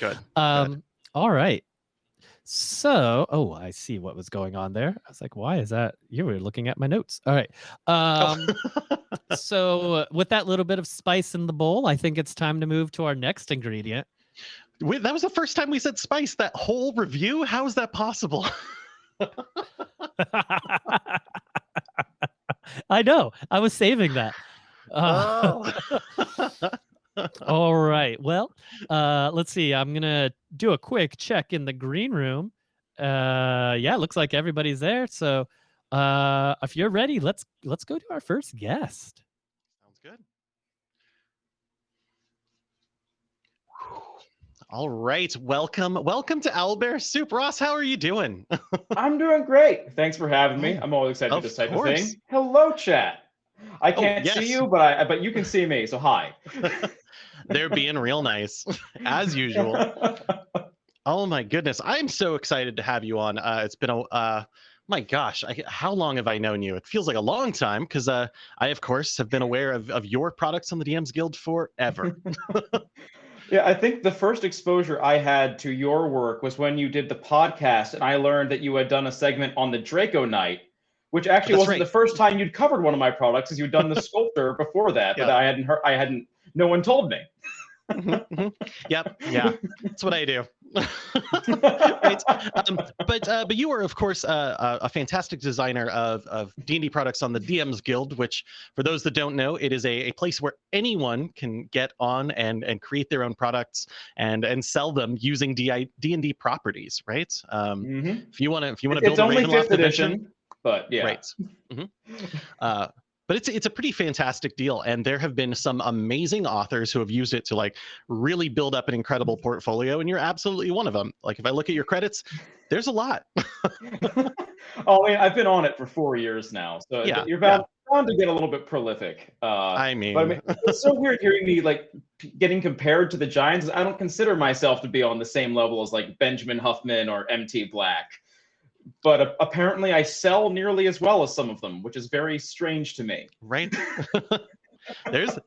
good Um, all right. So, oh, I see what was going on there. I was like, why is that? You were looking at my notes. All right. Um, so uh, with that little bit of spice in the bowl, I think it's time to move to our next ingredient. Wait, that was the first time we said spice that whole review how is that possible I know. I was saving that. Uh, oh. all right. Well, uh, let's see. I'm gonna do a quick check in the green room. Uh, yeah, it looks like everybody's there. So, uh, if you're ready, let's let's go to our first guest. Sounds good. All right, welcome, welcome to Owlbear Soup. Ross, how are you doing? I'm doing great. Thanks for having me. I'm always excited Of for this type course. of thing. Hello, chat. I Oh, can't yes. see you, but I but you can see me. So hi. They're being real nice, as usual. Oh my goodness, I'm so excited to have you on. Uh, it's been a, uh, my gosh, I, how long have I known you? It feels like a long time because uh, I, of course, have been aware of, of your products on the DMs Guild forever. Yeah, I think the first exposure I had to your work was when you did the podcast, and I learned that you had done a segment on the Draco Knight, which actually That's wasn't right. the first time you'd covered one of my products, because you'd done the sculptor before that, but I hadn't heard. I hadn't. No one told me. Mhm, mhm. Yep, yeah, that's what I do. right. Um, but uh, but you are of course uh, a, a fantastic designer of of D and D products on the DM's Guild, which for those that don't know, it is a, a place where anyone can get on and and create their own products and and sell them using D and D properties. Right. Um, Mhm. if you want to if you want to It's build a only Ravenloft fifth edition, edition, but yeah. Right. hmm Uh, but it's it's a pretty fantastic deal, and there have been some amazing authors who have used it to like really build up an incredible portfolio, and you're absolutely one of them. Like if I look at your credits, there's a lot. oh, I mean, I've been on it for four years now, so Yeah, you're bound, bound to get a little bit prolific. Uh, I mean, but I mean, it's so weird hearing me like getting compared to the Giants. I don't consider myself to be on the same level as like Benjamin Huffman or MT Black, but apparently I sell nearly as well as some of them, which is very strange to me. right? there's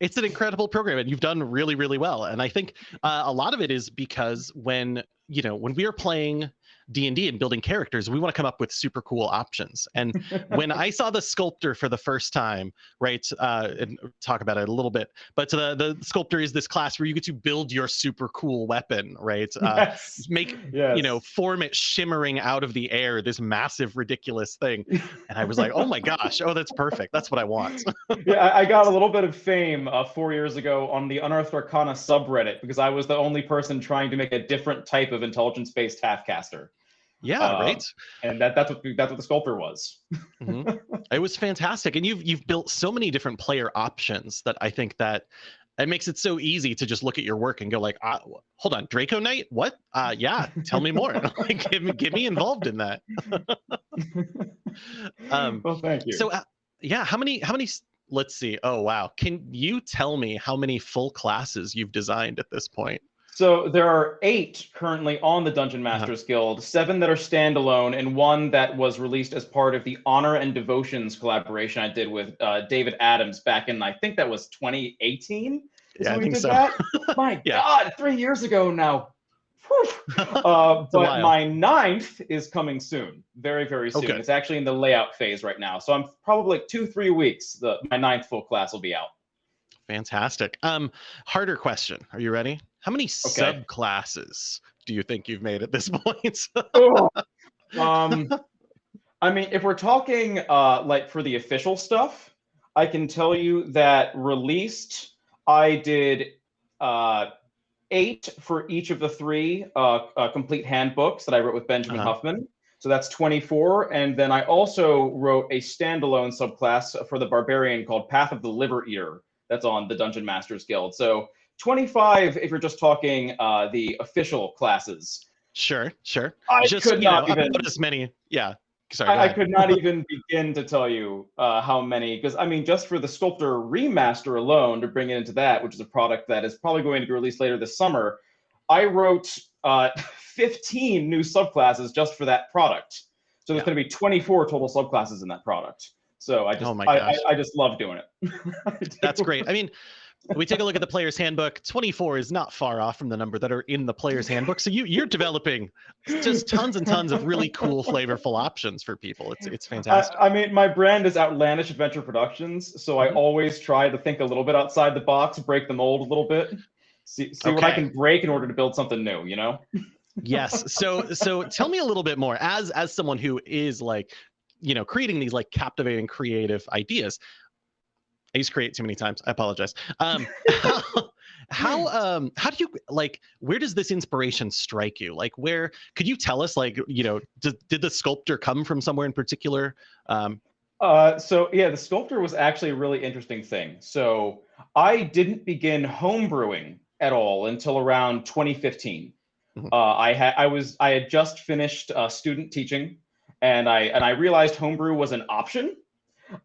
it's an incredible program and you've done really really well and i think uh, a lot of it is because when you know when we are playing d&d and building characters we want to come up with super cool options and when I saw the sculptor for the first time, right, uh, and talk about it a little bit, but the the sculptor is this class where you get to build your super cool weapon, right? Uh, yes. make yes. you know form it shimmering out of the air, this massive ridiculous thing, and I was like, oh my gosh, oh that's perfect, that's what I want. yeah, I, got a little bit of fame uh, four years ago on the Unearthed Arcana subreddit because I was the only person trying to make a different type of intelligence-based halfcaster, yeah, Um, right. and that, that's what that's what the sculptor was. Mhm. It was fantastic, and you've you've built so many different player options that I think that it makes it so easy to just look at your work and go like, uh, hold on, Draco Knight, what? Uh, yeah, tell me more. like, give me get me involved in that. um, well, thank you. so uh, yeah, how many how many? Let's see. Oh wow, can you tell me how many full classes you've designed at this point? So there are eight currently on the Dungeon Uh-huh. Masters Guild, seven that are standalone, and one that was released as part of the Honor and Devotions collaboration I did with uh, David Adams back in I think that was 2018. is Yeah, I think did so. That. My Yeah. God, three years ago now. Uh, but my ninth is coming soon, very very soon. Okay. It's actually in the layout phase right now, so I'm probably like two three weeks. The my ninth full class will be out. Fantastic. Um, harder question. Are you ready? How many subclasses do you think you've made at this point? Um, I mean, if we're talking uh, like for the official stuff, I can tell you that released, I did uh, eight for each of the three uh, uh, complete handbooks that I wrote with Benjamin Uh-huh. Huffman. So that's 24. And then I also wrote a standalone subclass for the barbarian called Path of the Liver Eater. That's on the Dungeon Masters Guild. So 25 if you're just talking uh, the official classes. sure, sure. I Just could you know, not even. as many. Yeah. Sorry. I, I could not even begin to tell you uh, how many, because I mean, just for the Sculptor remaster alone, to bring it into that, which is a product that is probably going to be released later this summer, I wrote uh, 15 new subclasses just for that product. So there's Yeah. going to be 24 total subclasses in that product. So I just, Oh my I, I. I just love doing it. That's great. I mean, we take a look at the player's handbook. 24 is not far off from the number that are in the player's handbook. So you you're developing just tons and tons of really cool, flavorful options for people. It's it's fantastic. I, I mean, my brand is Outlandish Adventure Productions, so I Mhm. always try to think a little bit outside the box, break the mold a little bit, see, see what I can break in order to build something new. You know? yes. So so tell me a little bit more as as someone who is like, you know, creating these like captivating creative ideas. I used create too many times. I apologize. Um, how, how um how do you like where does this inspiration strike you? Like where could you tell us like you know did, did the sculptor come from somewhere in particular? Um, Uh, so yeah, the sculptor was actually a really interesting thing. So I didn't begin homebrewing at all until around 2015. Mhm. Uh, I had I was I had just finished uh, student teaching, and I and I realized homebrew was an option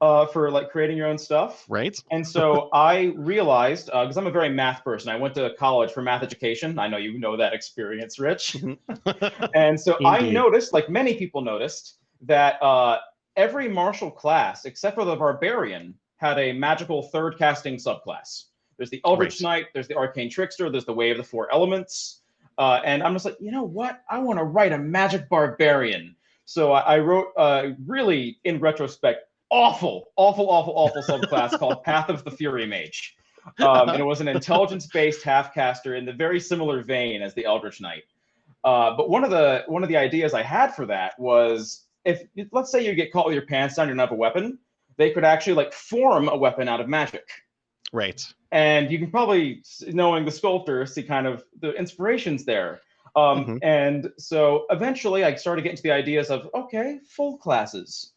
uh, for like creating your own stuff. right? And so I realized, because I'm a very math person, I went to college for math education. I know you know that experience, Rich. and so I noticed, like many people noticed, that uh, every martial class, except for the barbarian, had a magical third casting subclass. There's the Eldritch Right. Knight, there's the Arcane Trickster, there's the Way of the Four Elements. Uh, and I'm just like, you know what? I want to write a magic barbarian. So I, I wrote a really, in retrospect, awful, awful, awful, awful subclass called Path of the Fury Mage. Um, and it was an intelligence-based half-caster in the very similar vein as the Eldritch Knight. Uh, but one of the one of the ideas I had for that was if let's say you get caught with your pants down, you don't have a weapon, they could actually like form a weapon out of magic. Right. And you can probably, knowing the sculptor, see kind of the inspirations there. Um, Mhm. And so eventually I started getting to the ideas of, okay, full classes.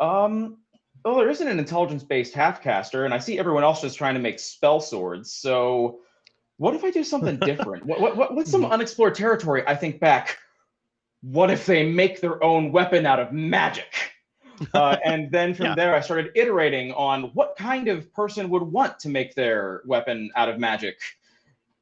Um, well, there isn't an intelligence-based half-caster, and I see everyone else just trying to make spell swords. So what if I do something different? what, what, what, what's some unexplored territory? I think back, what if they make their own weapon out of magic? uh, and then from Yeah. there, I started iterating on what kind of person would want to make their weapon out of magic.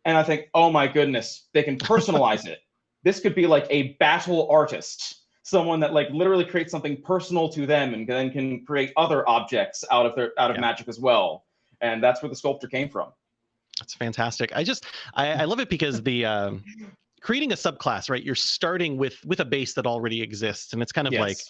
And I think, oh my goodness, they can personalize it. This could be like a battle artist, someone that like literally creates something personal to them and then can create other objects out of their out of Yeah. magic as well. And that's where the sculptor came from. That's fantastic. I just I, I love it because the um, creating a subclass, right? You're starting with with a base that already exists, and it's kind of like, Yes.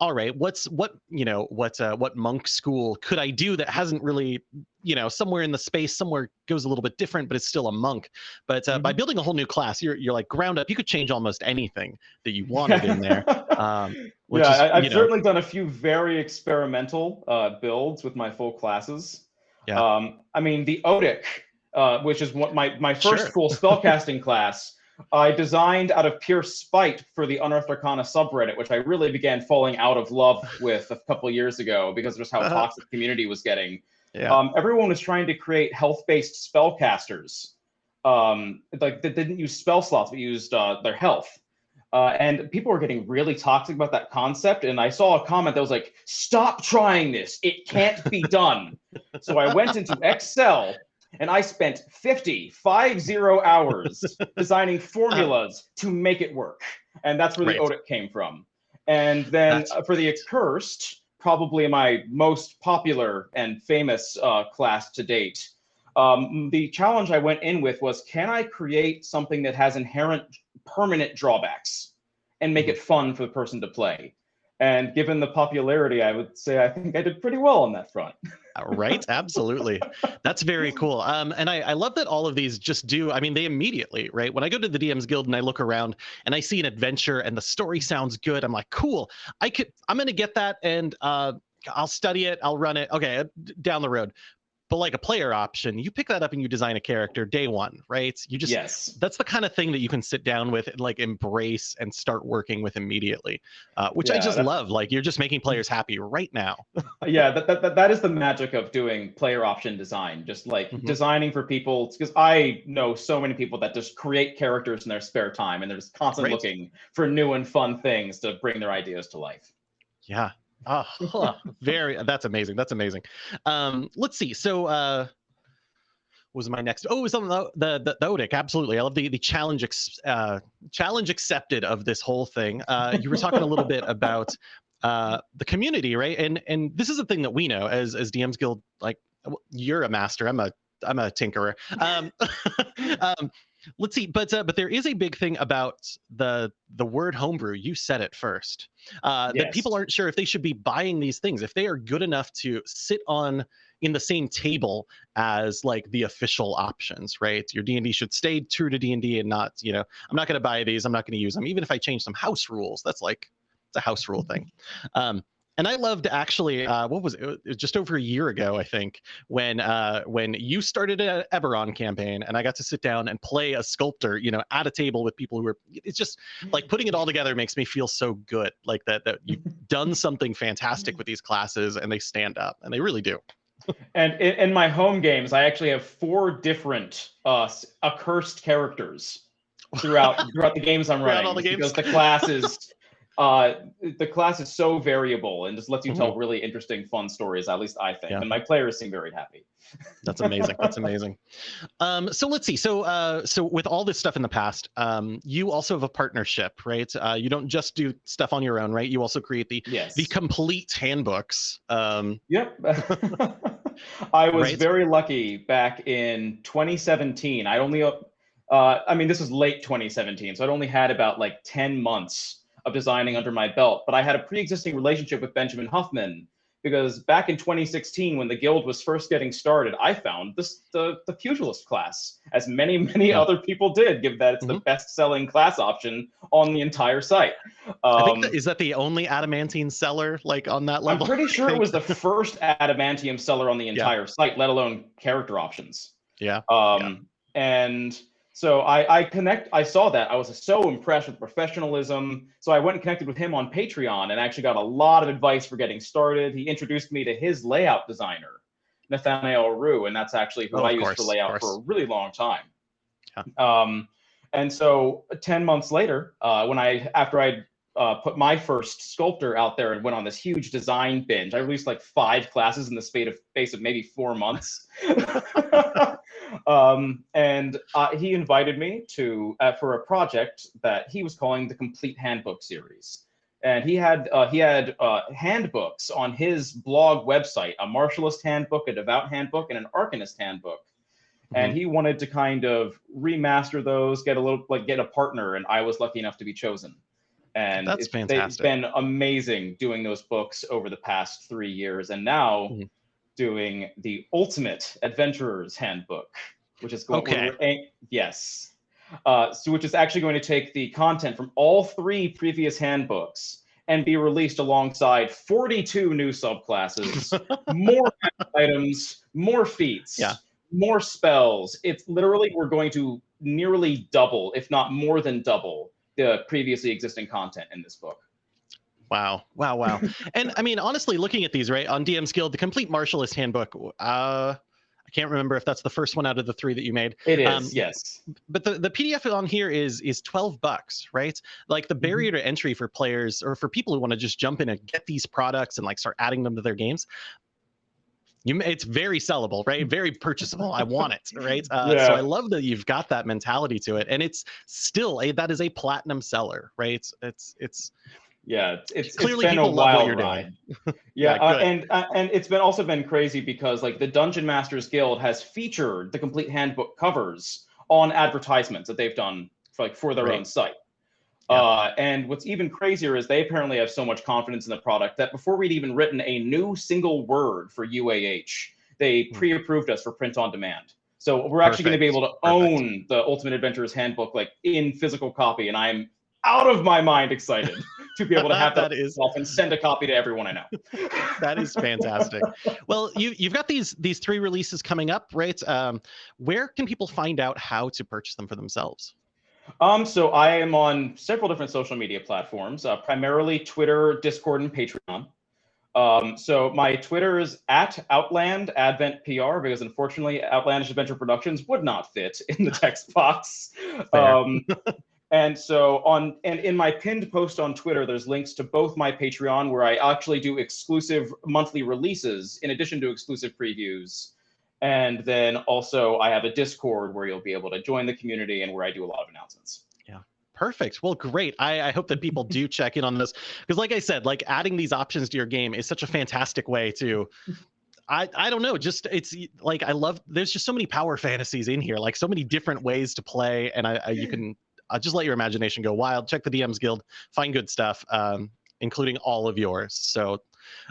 All right, what's what you know what uh, what monk school could I do that hasn't really you know somewhere in the space somewhere goes a little bit different, but it's still a monk. But uh, by Mhm. building a whole new class, you're you're like ground up. You could change almost anything that you wanted in there. Um, which yeah, is, I, know, certainly done a few very experimental uh, builds with my full classes. Yeah. Um, I mean, the Odic, uh, which is what my, my first Sure. full spellcasting class, I designed out of pure spite for the Unearthed Arcana subreddit, which I really began falling out of love with a couple years ago because of just how Uh-huh. toxic the community was getting. yeah. Um, everyone was trying to create health-based spellcasters, um, like that didn't use spell slots but used uh, their health. Uh, and people were getting really toxic about that concept. And I saw a comment that was like, "Stop trying this! It can't be done." so I went into Excel and I spent 50, five zero hours designing formulas to make it work. And that's where the Right. Odic came from. And then uh, for the Accursed, probably my most popular and famous uh, class to date. Um, the challenge I went in with was can I create something that has inherent permanent drawbacks and make it fun for the person to play? And given the popularity, I would say I think I did pretty well on that front. Uh, right? Absolutely. That's very cool. Um and I, I love that all of these just do i mean they immediately right? When i go to the dms guild and i look around and i see an adventure and the story sounds good i'm like cool. I could i'm gonna get that and uh i'll study it i'll run it. Okay uh, down the road but like a player option you pick that up and you design a character day one right you just yes. that's the kind of thing that you can sit down with and like embrace and start working with immediately uh, which i just that- love like you're just making players happy right now yeah that, that, that, that is the magic of doing player option design just like Mhm. designing for people because i know so many people that just create characters in their spare time and they're just constantly Right. looking for new and fun things to bring their ideas to life Yeah. Oh, huh. very. That's amazing. That's amazing. Um, let's see. So, uh, was my next? Oh, it was on the the the, the Odic. Absolutely. I love the the challenge ex, uh, challenge accepted of this whole thing. Uh, you were talking a little bit about uh the community, right? And and this is a thing that we know as as DMs Guild. Like, you're a master. I'm a I'm a tinkerer. Um, um, let's see, but uh, but there is a big thing about the the word homebrew. You said it first. Uh, That people aren't sure if they should be buying these things, if they are good enough to sit on in the same table as like the official options, right? Your D and D should stay true to D and D and not, you know, I'm not going to buy these. I'm not going to use them, even if I change some house rules. That's like it's a house rule thing. Um, and I loved actually, uh, what was it? It was just over a year ago, I think, when uh, when you started an Eberron campaign, and I got to sit down and play a sculptor, you know, at a table with people who are. It's just like putting it all together makes me feel so good, like that that you've done something fantastic with these classes, and they stand up, and they really do. and in, in my home games i actually have four different uh accursed characters throughout throughout the games i'm running all the games? because the class is uh the class is so variable and just lets you tell really interesting fun stories at least i think Mm-hmm. Yeah. and my players seem very happy That's amazing. That's amazing. Um, so let's see. So uh, so with all this stuff in the past, um, you also have a partnership, right? Uh, you don't just do stuff on your own, right? You also create the yes the complete handbooks. Um, Yep. I was Right. very lucky back in 2017. I only, uh, I mean, this was late 2017, so I'd only had about like 10 months of designing under my belt, but I had a pre-existing relationship with Benjamin Huffman because back in 2016 when the guild was first getting started i found this the, the pugilist class as many many Yeah. other people did given that it's the Mhm. best selling class option on the entire site I think Um, that, is that the only adamantine seller like on that level? i'm pretty sure it was the first adamantine seller on the entire site let alone character options Yeah. um, and so I, I connect. I saw that. I was so impressed with professionalism. So I went and connected with him on Patreon and actually got a lot of advice for getting started. He introduced me to his layout designer, Nathaniel Rue, and that's actually who Oh, I used course, for of layout for a really long time. Yeah. Um, and so ten months later, uh, when I after I uh, put my first sculptor out there and went on this huge design binge. I released like five classes in the space of space of maybe four months. um, and uh, he invited me to uh, for a project that he was calling the Complete Handbook series. And he had uh, he had uh, handbooks on his blog website: a martialist handbook, a devout handbook, and an arcanist handbook. And he wanted to kind of remaster those, get a little like get a partner, and I was lucky enough to be chosen. And That's it's, they- it's fantastic. been amazing doing those books over the past three years, and now Mhm. doing the Ultimate Adventurer's Handbook, which is going. Okay. we're yes. Uh, so which is actually going to take the content from all three previous handbooks and be released alongside 42 new subclasses, more items, more feats, Yeah. more spells. It's literally we're going to nearly double, if not more than double, the previously existing content in this book. Wow, wow, wow. and I mean, honestly, looking at these, right, on DM's Guild, the complete martialist handbook, uh, I can't remember if that's the first one out of the three that you made, It is, Um, yes. but the, the PDF on here is is 12 bucks, right? Like the Mm-hmm. barrier to entry for players or for people who want to just jump in and get these products and like start adding them to their games. You, it's very sellable, right? Very purchasable. I want it, right? Uh, Yeah. So I love that you've got that mentality to it, and it's still a that is a platinum seller, right? It's it's, it's Yeah, it's, it's Clearly it's been a people love what you're doing. ride. Yeah, yeah, uh, and uh, and it's been also been crazy because like the Dungeon Masters Guild has featured the complete handbook covers on advertisements that they've done for like for their Right. own site. Yeah. Uh, and what's even crazier is they apparently have so much confidence in the product that before we'd even written a new single word for UAH, they Hmm. pre-approved us for print on demand. So we're actually going to be able to Perfect. own the Ultimate Adventurer's Handbook like in physical copy, and I'm out of my mind excited to be able to have that, That is- and send a copy to everyone I know. that is fantastic. well, you you've got these these three releases coming up, right? Um, where can people find out how to purchase them for themselves? Um, so I am on several different social media platforms, uh, primarily Twitter, Discord, and Patreon. Um, so my Twitter is at Outland Advent PR because unfortunately Outlandish Adventure Productions would not fit in the text box. Um, and so on and in my pinned post on Twitter, there's links to both my Patreon where I actually do exclusive monthly releases in addition to exclusive previews. And then also I have a Discord where you'll be able to join the community and where I do a lot of announcements. Yeah. Perfect. Well, great. I, I hope that people do check in on this because, like I said, like adding these options to your game is such a fantastic way to. I, I don't know just it's like i love there's just so many power fantasies in here like so many different ways to play and i, I you can uh, just let your imagination go wild check the dms guild find good stuff um, including all of yours so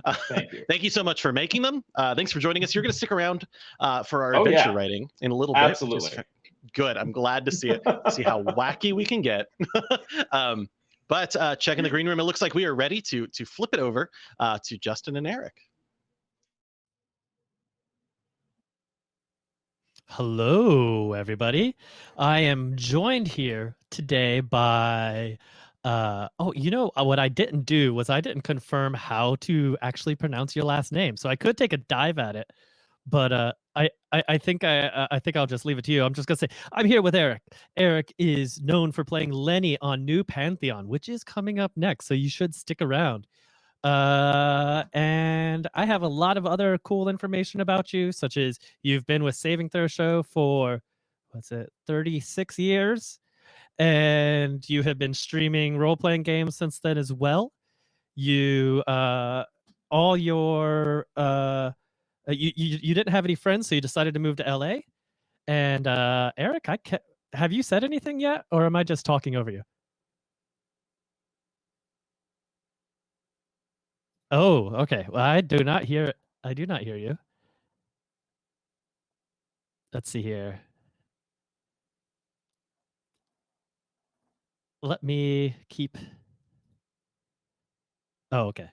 uh, Thank you. thank you so much for making them uh, thanks for joining us you're going to stick around uh, for our Oh, adventure yeah. writing in a little bit Absolutely. fa- good i'm glad to see it see how wacky we can get. um, but uh, check in the green room. It looks like we are ready to to flip it over uh, to Justin and Eric. Hello, everybody. I am joined here today by. Uh, oh, you know uh, what I didn't do was I didn't confirm how to actually pronounce your last name, so I could take a dive at it, but uh, I, I I think I uh, I think I'll just leave it to you. I'm just gonna say I'm here with Eric. Eric is known for playing Lenny on New Pantheon, which is coming up next, so you should stick around. Uh, and I have a lot of other cool information about you, such as you've been with Saving Throw Show for what's it, 36 years, and you have been streaming role playing games since then as well. You, uh, all your, uh, uh, you, you you didn't have any friends, so you decided to move to LA. And uh, Eric, I ca- have you said anything yet, or am I just talking over you? Oh, okay. Well, I do not hear. I do not hear you. Let's see here. Let me keep. Oh, okay.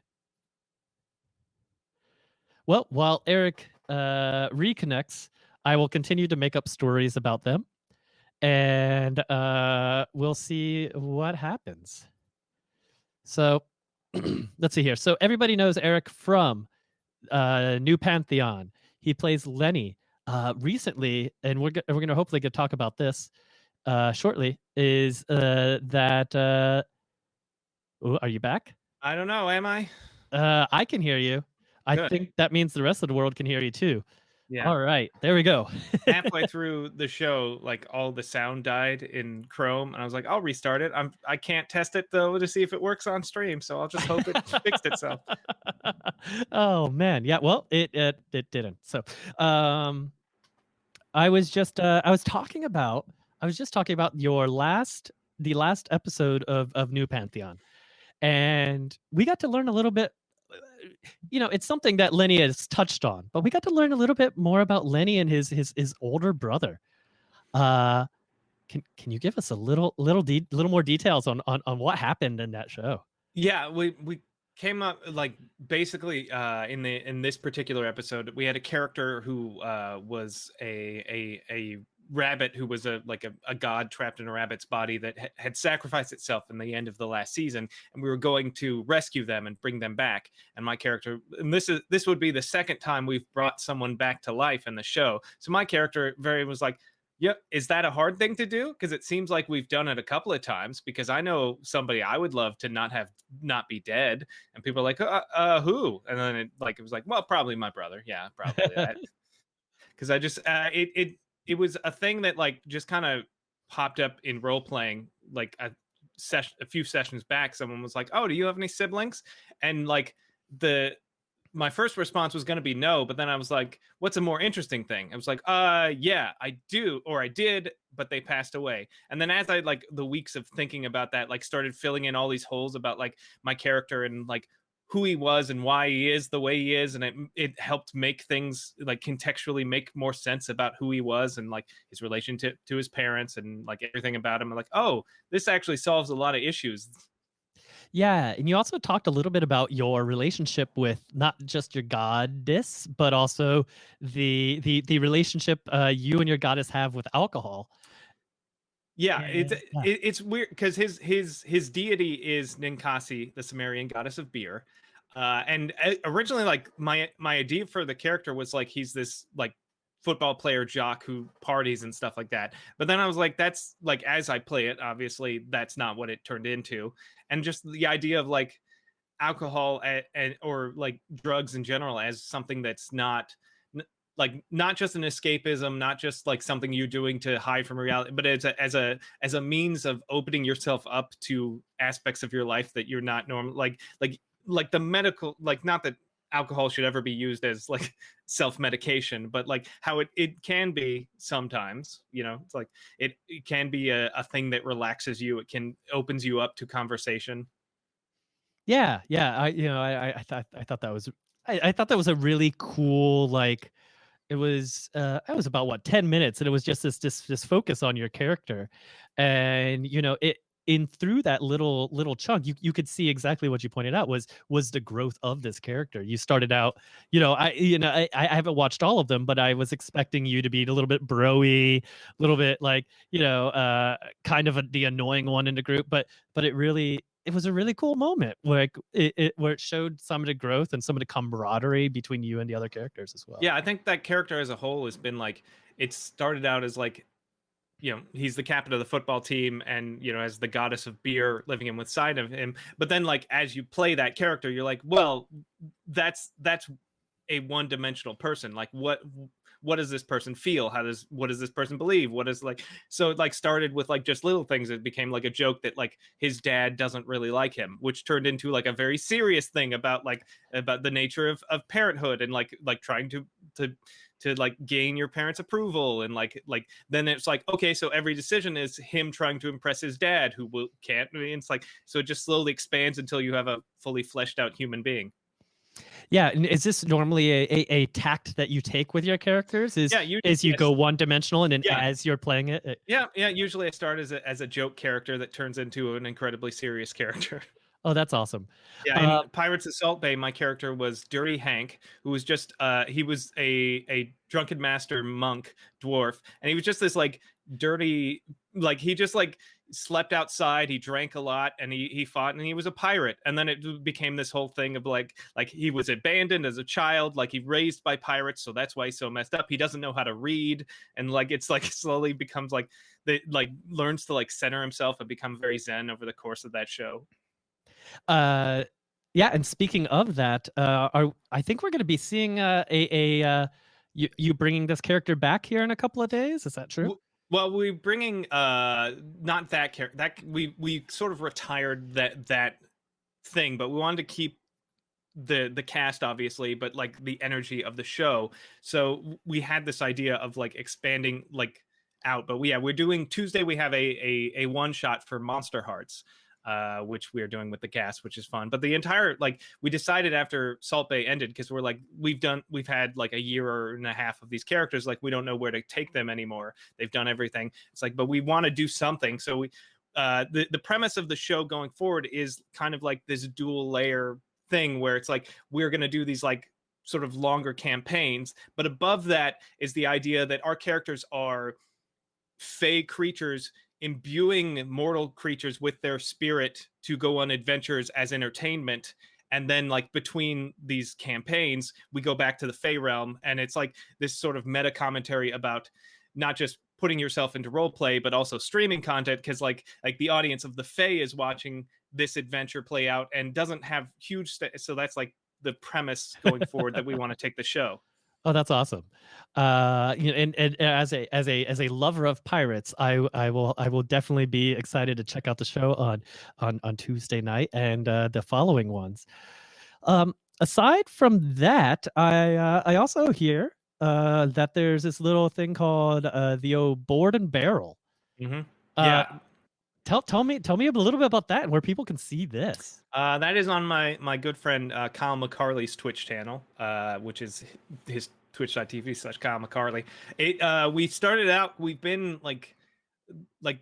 Well, while Eric uh, reconnects, I will continue to make up stories about them, and uh, we'll see what happens. So, let's see here. So everybody knows Eric from uh, New Pantheon. He plays Lenny. Uh, recently, and we're we're going to hopefully get talk about this uh, shortly. Is uh, that? Uh, ooh, are you back? I don't know. Am I? Uh, I can hear you. I Good. think that means the rest of the world can hear you too. Yeah. All right, there we go. Halfway through the show, like all the sound died in Chrome, and I was like, I'll restart it. I'm I can't test it though to see if it works on stream, so I'll just hope it fixed itself. oh man, yeah. Well, it it it didn't. So, um, I was just uh, I was talking about I was just talking about your last the last episode of of New Pantheon, and we got to learn a little bit. uh, You know, it's something that Lenny has touched on, but we got to learn a little bit more about Lenny and his his his older brother. Uh, can can you give us a little little de- little more details on on on what happened in that show? Yeah, we we came up like basically uh in the in this particular episode we had a character who uh was a a a rabbit who was a like a, a god trapped in a rabbit's body that ha- had sacrificed itself in the end of the last season and we were going to rescue them and bring them back and my character and this is this would be the second time we've brought someone back to life in the show so my character very was like Yep. Is that a hard thing to do? Because it seems like we've done it a couple of times. Because I know somebody I would love to not have not be dead, and people are like, uh, uh who? And then it like it was like, well, probably my brother. Yeah, probably. Because I just uh, it it it was a thing that like just kind of popped up in role playing like a session a few sessions back. Someone was like, oh, do you have any siblings? And like the my first response was going to be no, but then I was like, what's a more interesting thing? I was like, uh, yeah, I do, or I did, but they passed away. And then as I like the weeks of thinking about that, like started filling in all these holes about like my character and like who he was and why he is the way he is and it it helped make things like contextually make more sense about who he was and like his relationship to his parents and like everything about him I'm like oh this actually solves a lot of issues Yeah, and you also talked a little bit about your relationship with not just your goddess, but also the the the relationship uh, you and your goddess have with alcohol. Yeah, Yeah, it's yeah. it, it's weird because his his his deity is Ninkasi, the Sumerian goddess of beer. Uh, and uh, originally, like my my idea for the character was like he's this like football player jock who parties and stuff like that. But then I was like, that's like as I play it, obviously that's not what it turned into. And just the idea of like alcohol and, and or like drugs in general as something that's not like not just an escapism not just like something you're doing to hide from reality but as a as a as a means of opening yourself up to aspects of your life that you're not normal like like like the medical like not that alcohol should ever be used as like self-medication but like how it, it can be sometimes you know it's like it, it can be a, a thing that relaxes you it can opens you up to conversation Yeah, yeah. I you know I I, I thought I thought that was I, I thought that was a really cool like it was uh it was about what 10 minutes and it was just this this this focus on your character and you know it in through that little little chunk you you could see exactly what you pointed out was was the growth of this character. You started out you know i you know i i haven't watched all of them but i was expecting you to be a little bit broy a little bit like you know uh kind of a, the annoying one in the group but but it really it was a really cool moment it, it, it where it showed some of the growth and some of the camaraderie between you and the other characters as well. Yeah, I think that character as a whole has been like it started out as like you know he's the captain of the football team and you know as the goddess of beer living in with side of him but then like as you play that character you're like well that's that's a one-dimensional person like what what does this person feel? How does what does this person believe? What is like so it like started with like just little things it became like a joke that like his dad doesn't really like him which turned into like a very serious thing about like about the nature of, of parenthood and like like trying to to to like gain your parents approval and like like then it's like okay so every decision is him trying to impress his dad who will can't I mean, it's like so it just slowly expands until you have a fully fleshed out human being Yeah, and is this normally a, a, a tact that you take with your characters? Is Yeah, you is you yes. go one dimensional and then Yeah. as you're playing it, it- Yeah, yeah. Usually I start as a as a joke character that turns into an incredibly serious character. oh, that's awesome. Yeah, in Uh, Pirates of Salt Bay, my character was Dirty Hank, who was just uh he was a a drunken master monk dwarf, and he was just this like dirty like he just like slept outside, he drank a lot, and he he fought, and he was a pirate. And then it became this whole thing of like like he was abandoned as a child, like he raised by pirates, so that's why he's so messed up. He doesn't know how to read, and like it's like slowly becomes like the like learns to like center himself and become very zen over the course of that show. Uh, yeah, and speaking of that, uh, are I think we're going to be seeing uh, a a uh, you you bringing this character back here in a couple of days. Is that true? Well, we're bringing uh not that character that we we sort of retired that that thing, but we wanted to keep the the cast obviously, but like the energy of the show. So we had this idea of like expanding like out, but we, yeah, we're doing Tuesday. We have a a, a one shot for Monster Hearts. Uh, which we are doing with the cast, which is fun. But the entire like we decided after Salt Bay ended because we're like we've done we've had like a year and a half of these characters, like we don't know where to take them anymore. They've done everything. It's like, but we want to do something. So we uh the, the premise of the show going forward is kind of like this dual layer thing where it's like we're gonna do these like sort of longer campaigns, but above that is the idea that our characters are fey creatures imbuing mortal creatures with their spirit to go on adventures as entertainment. And then like between these campaigns we go back to the fey realm and it's like this sort of meta commentary about not just putting yourself into role play but also streaming content because like like the audience of the fey is watching this adventure play out and doesn't have huge st- so that's like the premise going forward that we want to take the show Oh, that's awesome. Uh, you know, and, and as a as a as a lover of pirates, I I will I will definitely be excited to check out the show on on on Tuesday night and uh, the following ones. Um, aside from that, I uh, I also hear uh, that there's this little thing called uh, the old board and barrel. mm-hmm. Uh, yeah Tell tell me tell me a little bit about that and where people can see this. Uh, that is on my my good friend uh, Kyle McCarley's Twitch channel, uh, which is his twitch.tv slash Kyle McCarley. It uh, we started out. We've been like like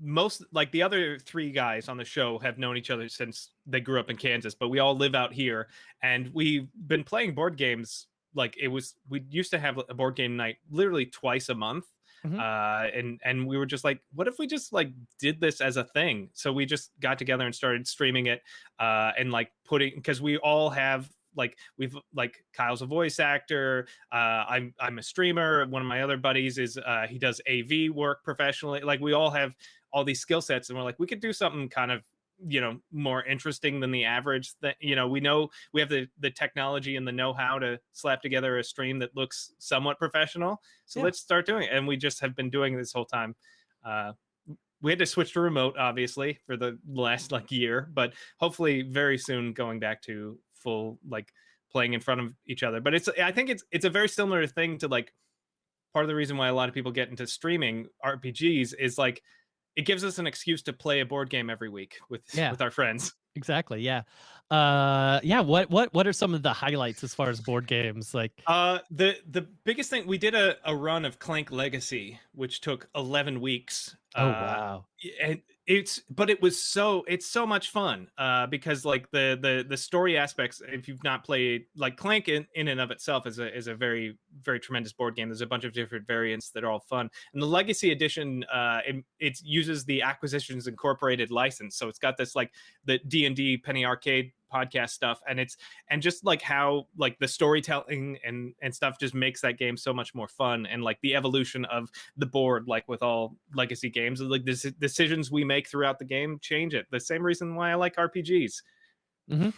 most like the other three guys on the show have known each other since they grew up in Kansas, but we all live out here, and we've been playing board games. Like it was, we used to have a board game night literally twice a month Mhm. uh and and we were just like what if we just like did this as a thing so we just got together and started streaming it uh and like putting because we all have like we've like Kyle's a voice actor uh I'm I'm a streamer one of my other buddies is uh he does AV work professionally like we all have all these skill sets and we're like we could do something kind of you know more interesting than the average that you know we know we have the the technology and the know-how to slap together a stream that looks somewhat professional. So Yeah. let's start doing it. And we just have been doing this whole time. Uh we had to switch to remote obviously for the last like year but hopefully very soon going back to full like playing in front of each other. But it's i think it's it's a very similar thing to like part of the reason why a lot of people get into streaming rpgs is like it gives us an excuse to play a board game every week with Yeah. with our friends Exactly. Yeah. Uh, yeah. What what what are some of the highlights as far as board games? Like, Uh, the the biggest thing we did a, a run of Clank Legacy, which took eleven weeks. oh uh, wow. and it's but it was so it's so much fun uh because like the the the story aspects if you've not played like clank in, in and of itself is a is a very very tremendous board game. There's a bunch of different variants that are all fun. And the legacy edition uh it, it uses the acquisitions incorporated license. So it's got this like the d&d penny arcade podcast stuff and it's and just like how like the storytelling and and stuff just makes that game so much more fun and like the evolution of the board like with all legacy games like the decisions we make throughout the game change it the same reason why i like rpgs mm-hmm.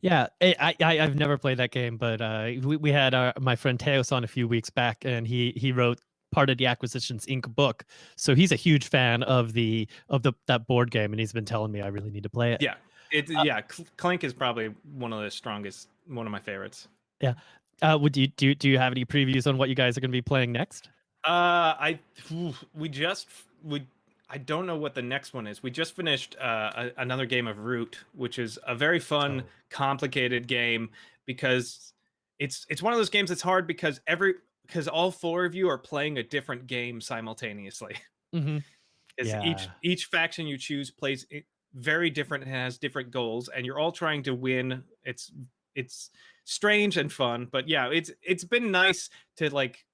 Yeah, I, I I- I've never played that game, but uh, we we had our, my friend Teos on a few weeks back, and he he wrote part of the Acquisitions Inc. book, so he's a huge fan of the of the that board game, and he's been telling me I really need to play it. yeah it yeah Cl- clank is probably one of the strongest one of my favorites Yeah. Uh, would you do do you have any previews on what you guys are going to be playing next? uh i we just we I don't know what the next one is. We just finished uh, a, another game of Root, which is a very fun, Oh. complicated game because it's it's one of those games that's hard because every because all four of you are playing a different game simultaneously. hmm Because each each faction you choose plays very different and has different goals, and you're all trying to win. It's it's strange and fun, but yeah, it's it's been nice to like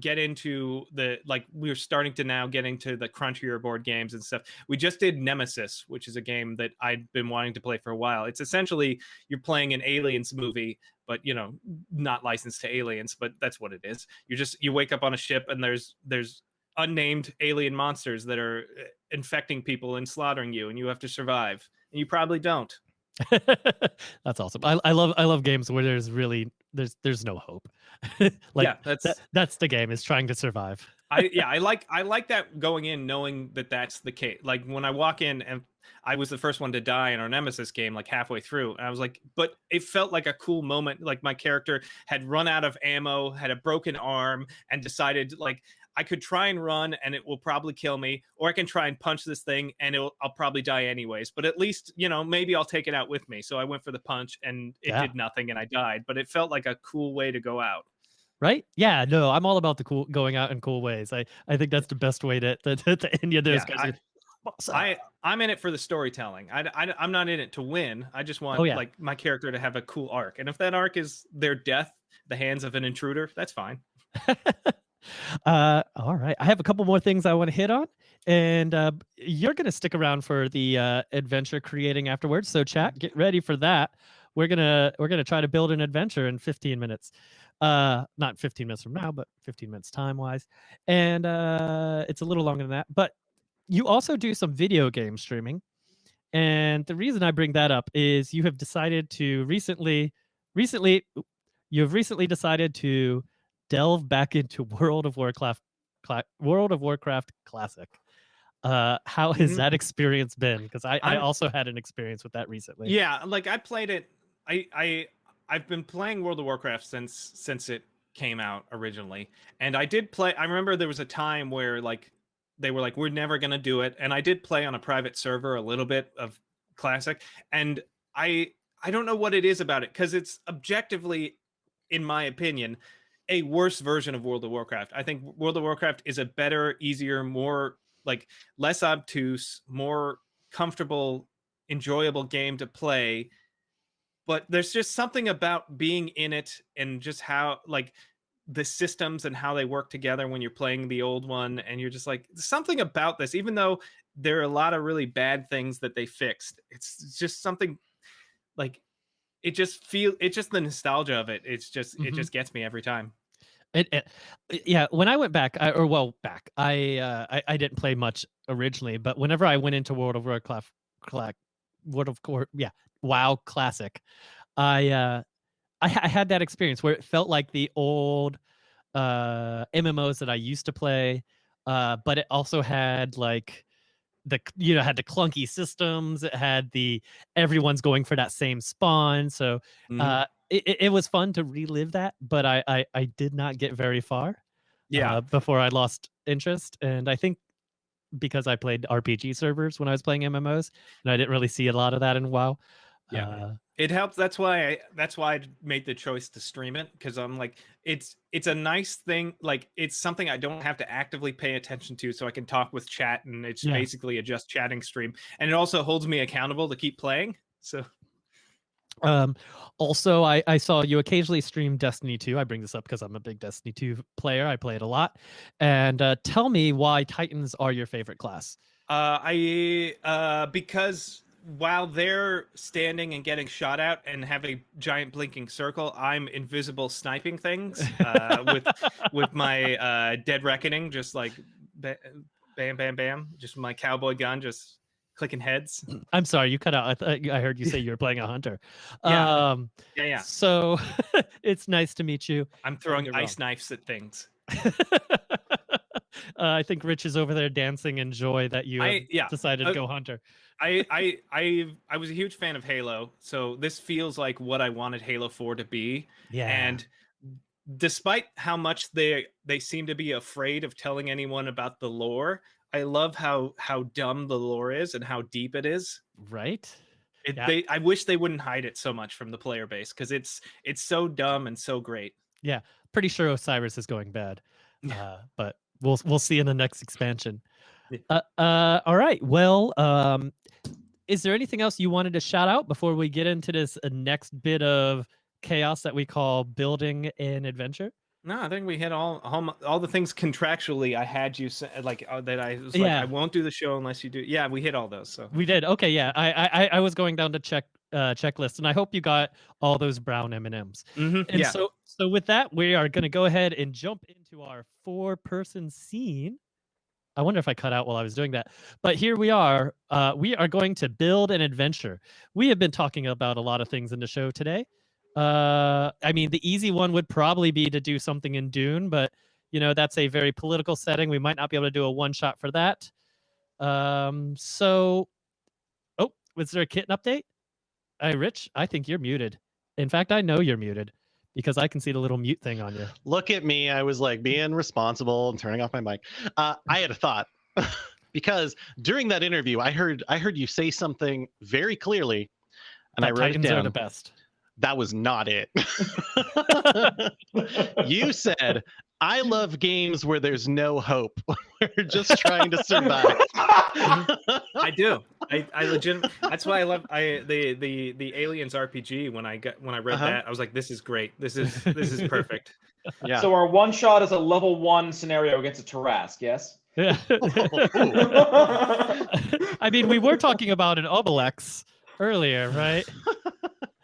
get into the like we're starting to now get into the crunchier board games and stuff. We just did Nemesis, which is a game that I'd been wanting to play for a while. It's essentially you're playing an aliens movie, but you know, not licensed to aliens, but that's what it is. You just you wake up on a ship and there's there's unnamed alien monsters that are uh, infecting people and slaughtering you and you have to survive. And you probably don't. That's awesome. I, I love I love games where there's really there's there's no hope. like yeah, that's that, that's the game is trying to survive. I yeah, I like I like that going in knowing that that's the case. Like when I walk in and I was the first one to die in our Nemesis game, like halfway through, and I was like, but it felt like a cool moment. Like my character had run out of ammo, had a broken arm, and decided like I could try and run and it will probably kill me, or I can try and punch this thing and it'll, I'll probably die anyways. But at least you know maybe I'll take it out with me. So I went for the punch and it Yeah. did nothing and I died. But it felt like a cool way to go out. Right? Yeah, no, I'm all about the cool going out in cool ways. I, I think that's the best way to to, to, end those Yeah, guys. I- are, "What's up?" I I'm in it for the storytelling. I, I I'm not in it to win. I just oh, want Oh, yeah. like my character to have a cool arc. And if that arc is their death, the hands of an intruder, that's fine. uh, all right. I have a couple more things I want to hit on, and uh, you're going to stick around for the uh, adventure creating afterwards. So, chat, get ready for that. We're gonna we're gonna try to build an adventure in 15 minutes. Uh, not 15 minutes from now, but 15 minutes time wise, and uh, it's a little longer than that. But you also do some video game streaming, and the reason I bring that up is you have decided to recently, recently, you have recently decided to delve back into World of Warcraft, World of Warcraft Classic. Uh, how has Mhm. that experience been? Because I, I I'm- also had an experience with that recently. Yeah, like I played it. I I I've been playing World of Warcraft since since it came out originally, and I did play. I remember there was a time where like they were like, "We're never gonna do it," and I did play on a private server a little bit of Classic, and I I don't know what it is about it because it's objectively, in my opinion, a worse version of World of Warcraft. I think World of Warcraft is a better, easier, more like less obtuse, more comfortable, enjoyable game to play. But there's just something about being in it and just how like the systems and how they work together when you're playing the old one and you're just like something about this even though there are a lot of really bad things that they fixed it's just something like it just feel it's just the nostalgia of it it's just it Mhm. just gets me every time It, it, yeah, when I went back, I, or well, back, I, uh, I I didn't play much originally, but whenever I went into World of Warcraft, World of War, yeah, WoW Classic, I uh, I, I had that experience where it felt like the old uh MMOs that I used to play, uh, but it also had like the you know had the clunky systems. It had the everyone's going for that same spawn, so Mhm. uh, it, it- was fun to relive that, but I, I I did not get very far. yeah uh, before I lost interest, and I think because I played RPG servers when I was playing MMOs, and I didn't really see a lot of that in WoW. Yeah. Uh, it helps that's why I, that's why i made the choice to stream it because i'm like it's it's a nice thing like it's something i don't have to actively pay attention to so i can talk with chat and it's Yeah. basically a just chatting stream and it also holds me accountable to keep playing so Um, also, I, I saw you occasionally stream Destiny 2. I bring this up because I'm a big Destiny 2 player. I play it a lot. And uh, tell me why Titans are your favorite class. Uh, I uh, because while they're standing and getting shot at and have a giant blinking circle, I'm invisible sniping things uh, with with my uh, dead reckoning, just like bam, bam, bam, just my cowboy gun, just clicking heads. I'm sorry, you cut out. I, I heard you say you were playing a hunter. Yeah. Um, Yeah, yeah. So it's nice to meet you. I'm throwing ice knives at things. uh, I think Rich is over there dancing in joy that you I yeah. decided to go hunter. I I I I was a huge fan of Halo, so this feels like what I wanted Halo 4 to be. Yeah. and despite how much they they seem to be afraid of telling anyone about the lore, I love how how dumb the lore is and how deep it is. Right? It, Yeah. they, I wish they wouldn't hide it so much from the player base because it's it's so dumb and so great. Yeah, pretty sure Osiris is going bad. Uh, but we'll we'll see in the next expansion. Uh, uh, all right. Well, um, is there anything else you wanted to shout out before we get into this uh, next bit of chaos that we call building an adventure? No, I think we hit all all, my- all the things contractually. I had you say, like uh, that. I was like, Yeah. I won't do the show unless you do. Yeah, we hit all those. So We did. Okay, yeah. I I I- I was going down to check uh checklist, and I hope you got all those brown M and M's. And yeah, so so with that, we are going to go ahead and jump into our four person scene. I wonder if I cut out while I was doing that. But here we are. Uh, we are going to build an adventure. We have been talking about a lot of things in the show today. Uh, I mean, the easy one would probably be to do something in Dune, but you know that's a very political setting. We might not be able to do a one shot for that. Um, so, oh, was there a kitten update? Hey, Rich, I think you're muted. In fact, I know you're muted because I can see the little mute thing on you. Look at me. I was like being responsible and turning off my mic. Uh, I had a thought because during that interview, I heard I heard you say something very clearly, and I That wrote it Titans are down. the best. That was not it. you said, "I love games where there's no hope. We're just trying to survive." I do. I I legit. That's why I love I the the the Aliens RPG. When I got when I read Uh-huh. that, I was like, this is great. This is this is perfect. yeah. So our one shot is a level one scenario against a Tarrasque, yes? Yeah. I mean, we were talking about an Obelix earlier, right?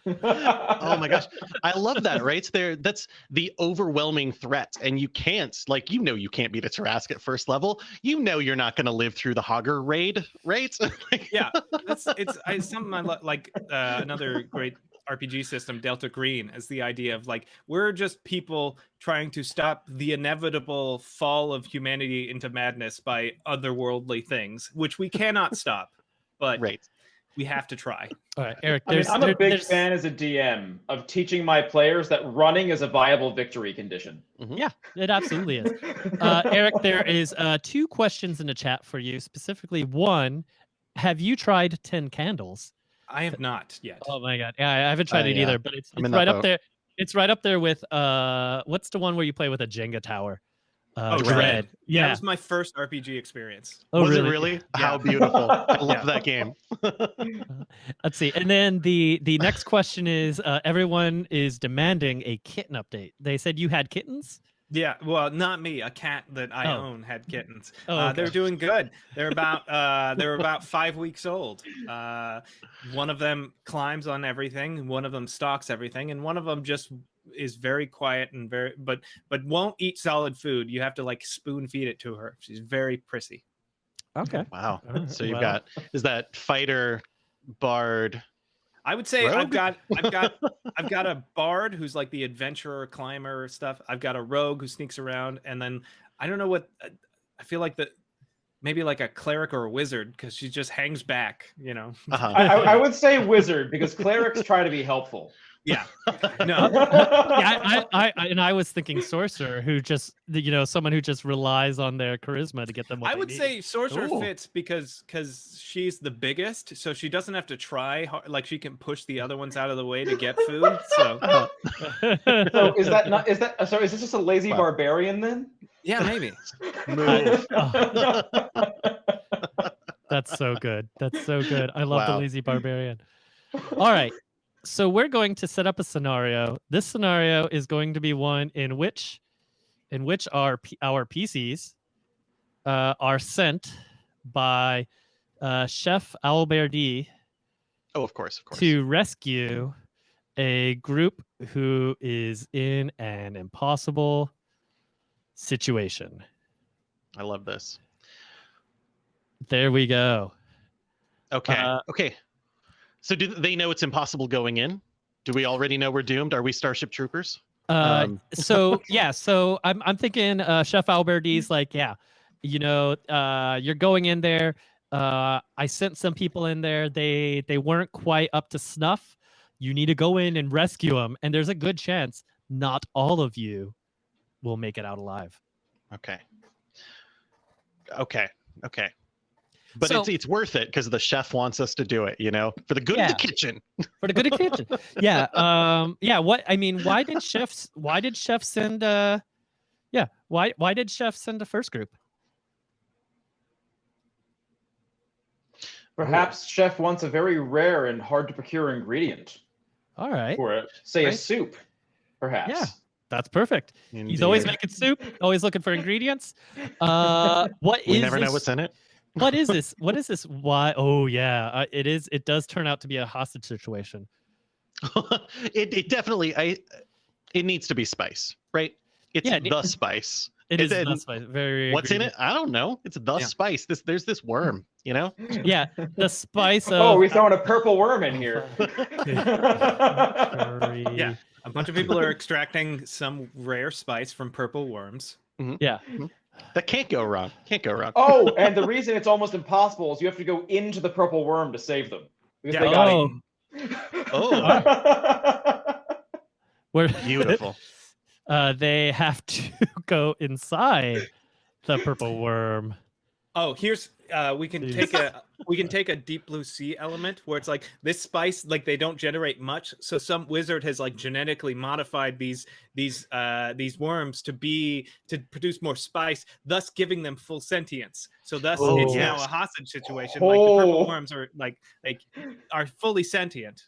Oh my gosh. I love that right? It's there that's the overwhelming threat and you can't like you know you can't beat a Tarrasque at first level. You know you're not going to live through the hogger raid right? Like, Yeah, that's it's I, something I lo- like. Uh, another great RPG system, Delta Green, is the idea of like we're just people trying to stop the inevitable fall of humanity into madness by otherworldly things, which we cannot stop, but right we have to try. All right, Eric. I mean, I'm a big there's- fan as a DM of teaching my players that running is a viable victory condition. Yeah, it absolutely is. Uh, Eric, there is uh, two questions in the chat for you. Specifically, one: Have you tried Ten Candles? I have not yet. Oh my god, yeah, I haven't tried Uh, it yeah. either, but it's, it's right up boat. there. It's right up there with uh, what's the one where you play with a Jenga tower? Uh, Oh, Dread. Dread. That Yeah. was my first RPG experience. Oh, was really? it really Yeah. how beautiful i love Yeah. that game Let's see. And then the the next question is: uh, Everyone is demanding a kitten update. They said you had kittens. Yeah, well, not me. A cat that I Oh. own had kittens. Oh, uh, they're doing good. They're about uh, they're about five weeks old. Uh, one of them climbs on everything. One of them stalks everything, and one of them just is very quiet and very but but won't eat solid food. You have to like spoon feed it to her. She's very prissy. Okay. wow Alright, so you've well. got is that fighter bard I would say I've got I've got I've got a bard who's like the adventurer climber stuff. I've got a rogue who sneaks around, and then I don't know what uh, I feel like the maybe like a cleric or a wizard because she just hangs back. You know. uh-huh. I, I, I would say wizard because clerics try to be helpful. Yeah. No. yeah, I, I, I, and I was thinking sorcerer, who just, you know, someone who just relies on their charisma to get them. What I they would need. say sorcerer Ooh. fits because because she's the biggest, so she doesn't have to try. hard, Like she can push the other ones out of the way to get food. So. So is that not is that uh, so is this just a lazy Wow. barbarian then? yeah, maybe. Move. Oh, that's so good. That's so good. I love the lazy barbarian. All right. So we're going to set up a scenario. This scenario is going to be one in which in which our our PCs uh, are sent by uh, Chef Alberti oh of course of course to rescue a group who is in an impossible situation. i love this There we go. okay Uh, okay so do they know it's impossible going in do we already know we're doomed are we starship troopers Uh, Um, so yeah, so I'm I'm thinking uh, Chef Alberti's like, yeah, you know, uh, you're going in there. Uh, I sent some people in there. They they weren't quite up to snuff. You need to go in and rescue them, and there's a good chance not all of you will make it out alive. Okay. Okay. Okay. But So- it's it's worth it because the chef wants us to do it, you know, for the good of the kitchen. for the good of the kitchen. Yeah. Um. Yeah. What I mean, why did chefs? Why did chef send? Uh. Yeah. Why? Why did chef send the first group? Perhaps chef wants a very rare and hard to procure ingredient All right. for it. Say a soup, perhaps. Yeah. That's perfect. He's always making soup. Always looking for ingredients. Uh. What is? we never know what's in it. What is this? What is this? Why? Oh yeah. Uh, it is. It does turn out to be a hostage situation. it it definitely I it needs to be spice, right? It's Yeah, it- the spice. It Is is. it- spice- very. What's in it? I don't know. It's the Yeah. spice. This there's this worm, you know? Yeah. The spice of. Oh, we're throwing a purple worm in here. Yeah. A bunch of people are extracting some rare spice from purple worms. Yeah. That can't go wrong. Can't go wrong. oh, and the reason it's almost impossible is you have to go into the purple worm to save them. Because Yeah. they got Oh. oh. Where Beautiful. uh, they have to go inside the purple worm. Oh, here's uh we can Jeez. take a we can take a deep blue sea element where it's like this spice like they don't generate much. So some wizard has like genetically modified these these uh these worms to be to produce more spice thus giving them full sentience. So thus Oh, it's now a hostage situation. Like the purple Oh. worms are like like are fully sentient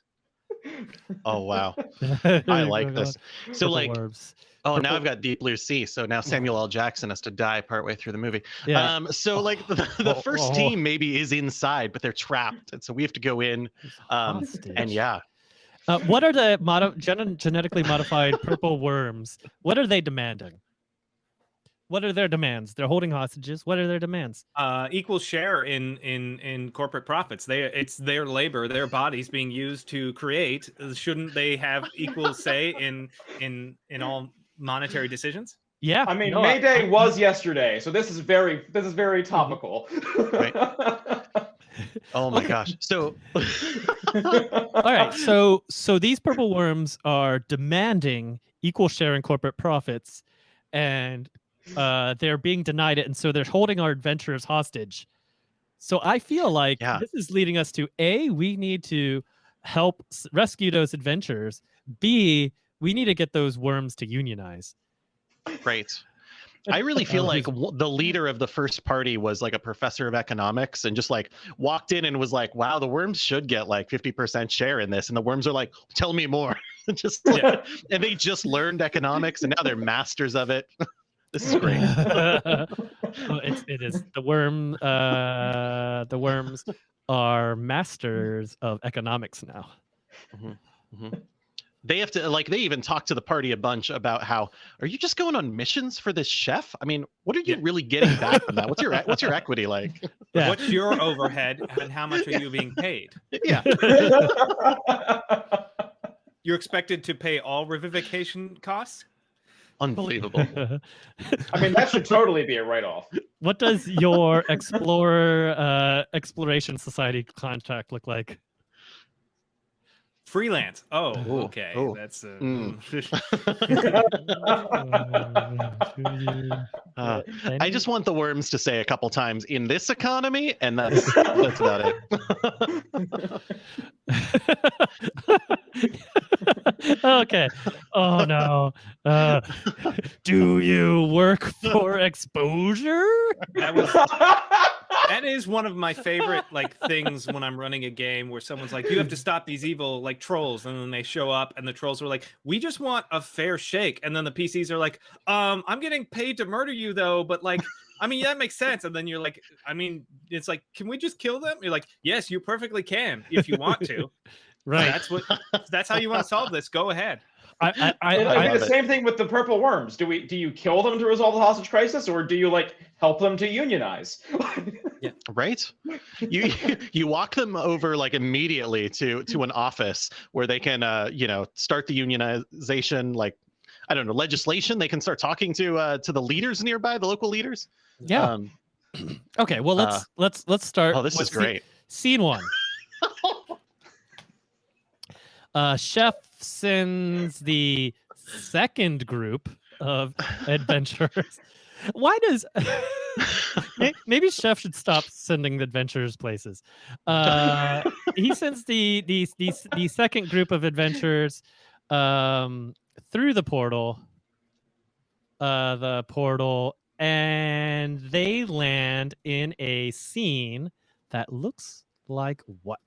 Oh wow. I like this. So like worms. oh now I've got Deep Blue Sea. So now Samuel L. Jackson has to die partway through the movie. yeah. Um so like the, the Oh, first oh. team maybe is inside, but they're trapped. And so we have to go in. Um and yeah. Uh, what are the modi- gen- genetically modified purple worms? What are they demanding? What are their demands? They're holding hostages. What are their demands? uh equal share in in in corporate profits they it's their labor their bodies being used to create shouldn't they have equal say in in in all monetary decisions Yeah. I mean, no, May Day was yesterday, so this is very this is very topical. Right. Oh my gosh. So All right. So so these purple worms are demanding equal share in corporate profits, and uh, they're being denied it, and so they're holding our adventurers hostage. So I feel like Yeah. this is leading us to a we need to help rescue those adventurers. B we need to get those worms to unionize. Great. I really feel Uh, like the leader of the first party was like a professor of economics and just like walked in and was like, wow, the worms should get like 50% share in this. And the worms are like, tell me more. just Yeah. and they just learned economics and now they're masters of it. This is great. it's, it is the worm. Uh, the worms are masters of economics now. They have to like they even talk to the party a bunch about how are you just going on missions for this chef? I mean, what are you Yeah. really getting back from that? What's your what's your equity like? Yeah. what's your overhead and how much are you being paid yeah. you're expected to pay all revivification costs Unbelievable. I mean, that should totally be a write-off. what does your explorer uh, exploration society contract look like? Freelance oh Ooh, okay ooh. that's uh, Mm. Uh, I just want the worms to say a couple times in this economy, and that's that's about it. okay. Oh no. Uh, do you work for exposure? that was that is one of my favorite like things when I'm running a game where someone's like, "You have to stop these evil like trolls," and then they show up, and the trolls were like, "We just want a fair shake," and then the PCs are like, "Um, I'm getting paid to murder you though, but like." I mean, that makes sense. And then you're like, I mean, it's like, can we just kill them? You're like, yes, you perfectly can if you want to. Right. That's what. That's how you want to solve this. Go ahead. I, I, I, I I mean, love the it. same thing with the purple worms. Do we do you kill them to resolve the hostage crisis, or do you like help them to unionize? yeah. right? You you walk them over like immediately to to an office where they can uh you know start the unionization like I don't know legislation. They can start talking to uh to the leaders nearby, the local leaders. yeah. Um, Okay. Well, let's uh, let's let's start. oh, this with is scene- great. Scene one. Uh, chef sends the second group of adventurers. Why does maybe Chef should stop sending the adventurers places? Uh, he sends the the, the the second group of adventurers um, through the portal, uh, the portal, and they land in a scene that looks like what?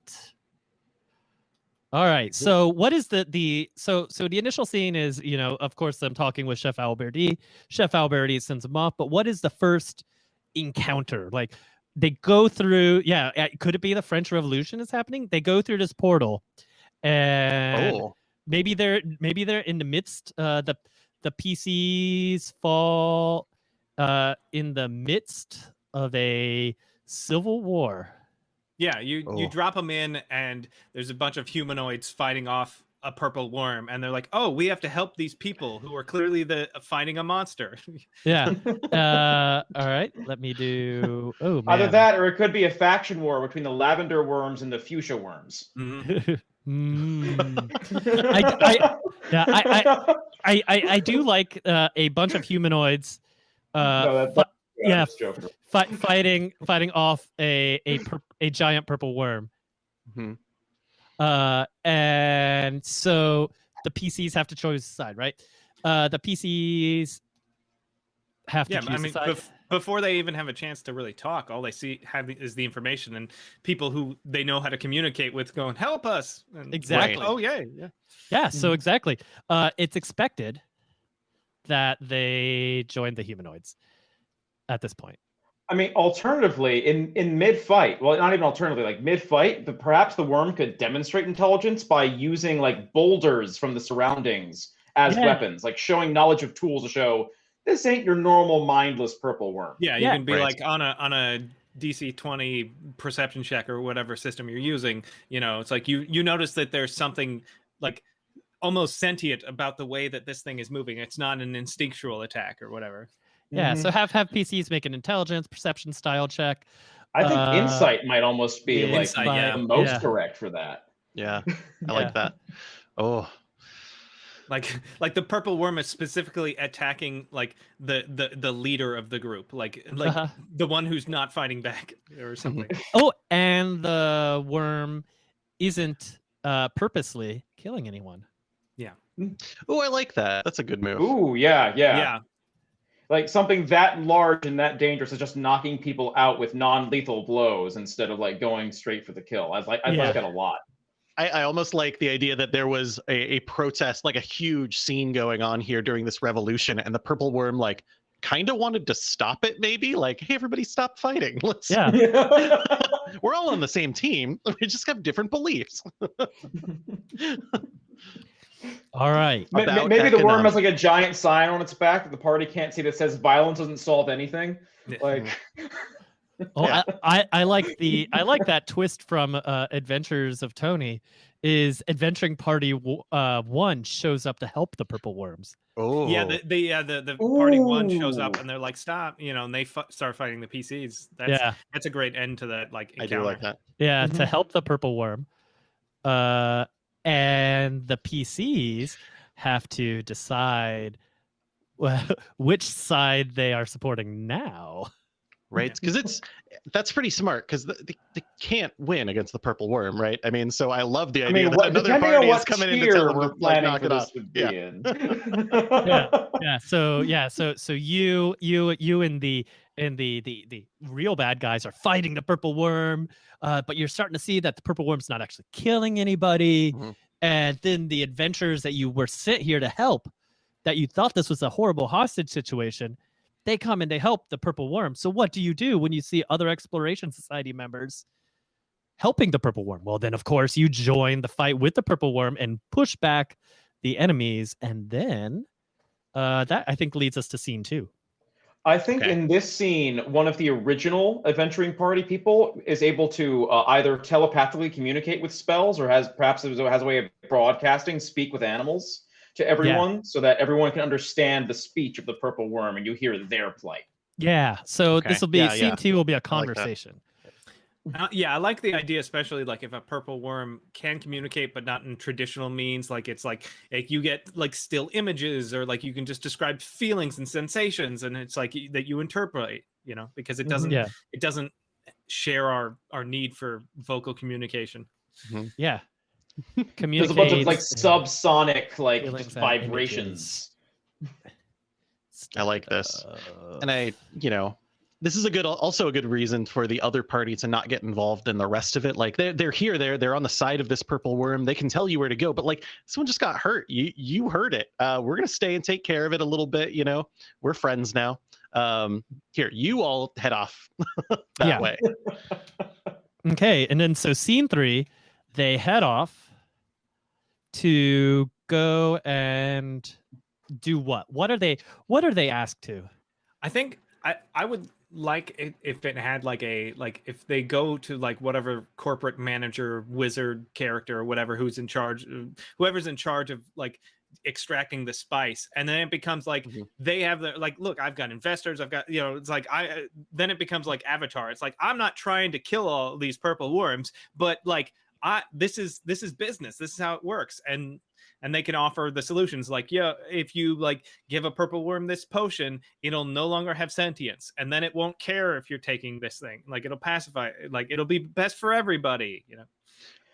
All right. So what is the the so so the initial scene is you know of course them talking with Chef Alberti. Chef Alberti sends them off, but what is the first encounter? Like they go through. Yeah, could it be the French Revolution is happening? They go through this portal, and Oh, maybe they're maybe they're in the midst. Uh, the the PCs fall uh, in the midst of a civil war. Yeah, you you Oh. drop them in, and there's a bunch of humanoids fighting off a purple worm, and they're like, "Oh, we have to help these people who are clearly the fighting a monster." Yeah. Uh, all right. Let me do. Oh man. Either that, or it could be a faction war between the lavender worms and the fuchsia worms. Mhm. Mm. I- yeah, I- I, I I do like uh, a bunch of humanoids. Uh, No, that- fi- I'm yeah, just joking. fi- fighting fighting off a a pur- a giant purple worm. Mhm. Uh, and so the PCs have to choose a side, right? Uh, the PCs have to yeah, choose I a mean, side. bef- before they even have a chance to really talk, all they see have is the information, and people who they know how to communicate with going, "Help us!" And, Exactly. Oh yeah, yeah. Yeah, so exactly. Uh, it's expected that they join the humanoids at this point. I mean, alternatively, in in mid fight, well, not even alternatively, like mid fight, but perhaps the worm could demonstrate intelligence by using like boulders from the surroundings as Yeah. weapons, like showing knowledge of tools to show this ain't your normal mindless purple worm. Yeah, you Yeah. can be Right. like on a on a DC twenty perception check or whatever system you're using. You know, it's like you you notice that there's something like almost sentient about the way that this thing is moving. It's not an instinctual attack or whatever. Yeah, Mhm. so have have PCs make an intelligence perception style check. I think uh, insight might almost be yeah, like Insight, yeah. the most Yeah. correct for that. yeah, I Yeah. like that. Oh, Like like the purple worm is specifically attacking like the the the leader of the group, like like Uh-huh. the one who's not fighting back or something. Oh, and the worm isn't uh, purposely killing anyone. Yeah oh, I like that. That's a good move. Ooh, yeah, yeah, yeah. Like something that large and that dangerous is just knocking people out with non-lethal blows instead of like going straight for the kill. I like I Yeah. like that a lot. I, I almost like the idea that there was a, a protest, like a huge scene going on here during this revolution, and the purple worm like kind of wanted to stop it. Maybe like, hey, everybody, stop fighting. Let's. Yeah. We're all on the same team. We just have different beliefs. All right. Ma- ma- About Maybe the worm has like a giant sign on its back that the party can't see that says "Violence doesn't solve anything." Like, Oh, Yeah. I, I, I like the I like that twist from uh, Adventures of Tony. Is adventuring party uh, one shows up to help the purple worms? Oh, Yeah, the, the yeah the, the party one shows up and they're like stop, you know, and they f- start fighting the PCs. That's yeah, that's a great end to that like I do like that. yeah, to Mhm. help the purple worm. Uh, and the PCs have to decide well, which side they are supporting now. right? Because it's that's pretty smart because they, they can't win against the purple worm right? I mean so i love the I idea mean, that what, another party is coming in to tell them we're like, planning knock for it this off. to be yeah. yeah. So yeah. So so you you you and the and the the the real bad guys are fighting the purple worm uh but you're starting to see that the purple worm's not actually killing anybody Mhm. and then the adventurers that you were sent here to help that you thought this was a horrible hostage situation they come and they help the purple worm so what do you do when you see other exploration society members helping the purple worm well then of course you join the fight with the purple worm and push back the enemies and then uh, that I think leads us to scene two. I think Okay. in this scene, one of the original adventuring party people is able to uh, either telepathically communicate with spells or has perhaps has a way of broadcasting, speak with animals to everyone so that everyone can understand the speech of the purple worm and you hear their plight. Yeah. So Okay. this will be Yeah, scene yeah. two will be a that. conversation. Uh, yeah, I like the idea, especially like if a purple worm can communicate, but not in traditional means. Like it's like like you get like still images, or like you can just describe feelings and sensations, and it's like that you interpret, you know, because it Mhm. doesn't Yeah. it doesn't share our our need for vocal communication. Yeah. There's a bunch of like subsonic like just vibrations. I like this. stuff. and I, you know, this is a good, also a good reason for the other party to not get involved in the rest of it. Like they're they're here, they're they're on the side of this purple worm. They can tell you where to go, but like someone just got hurt. You you heard it. Uh, we're gonna stay and take care of it a little bit. You know, we're friends now. Um, here, you all head off that way. Okay, and then so scene three, they head off to go and do what? What are they? What are they asked to? I think I I would like it if it had like a like if they go to like whatever corporate manager wizard character or whatever who's in charge uh, whoever's in charge of like extracting the spice and then it becomes like Mhm. they have the like look i've got investors i've got you know it's like i uh, then it becomes like avatar. It's like i'm not trying to kill all these purple worms but like i this is this is business. This is how it works. And and they can offer the solutions like yeah if you like give a purple worm this potion it'll no longer have sentience and then it won't care if you're taking this thing like it'll pacify like it'll be best for everybody you know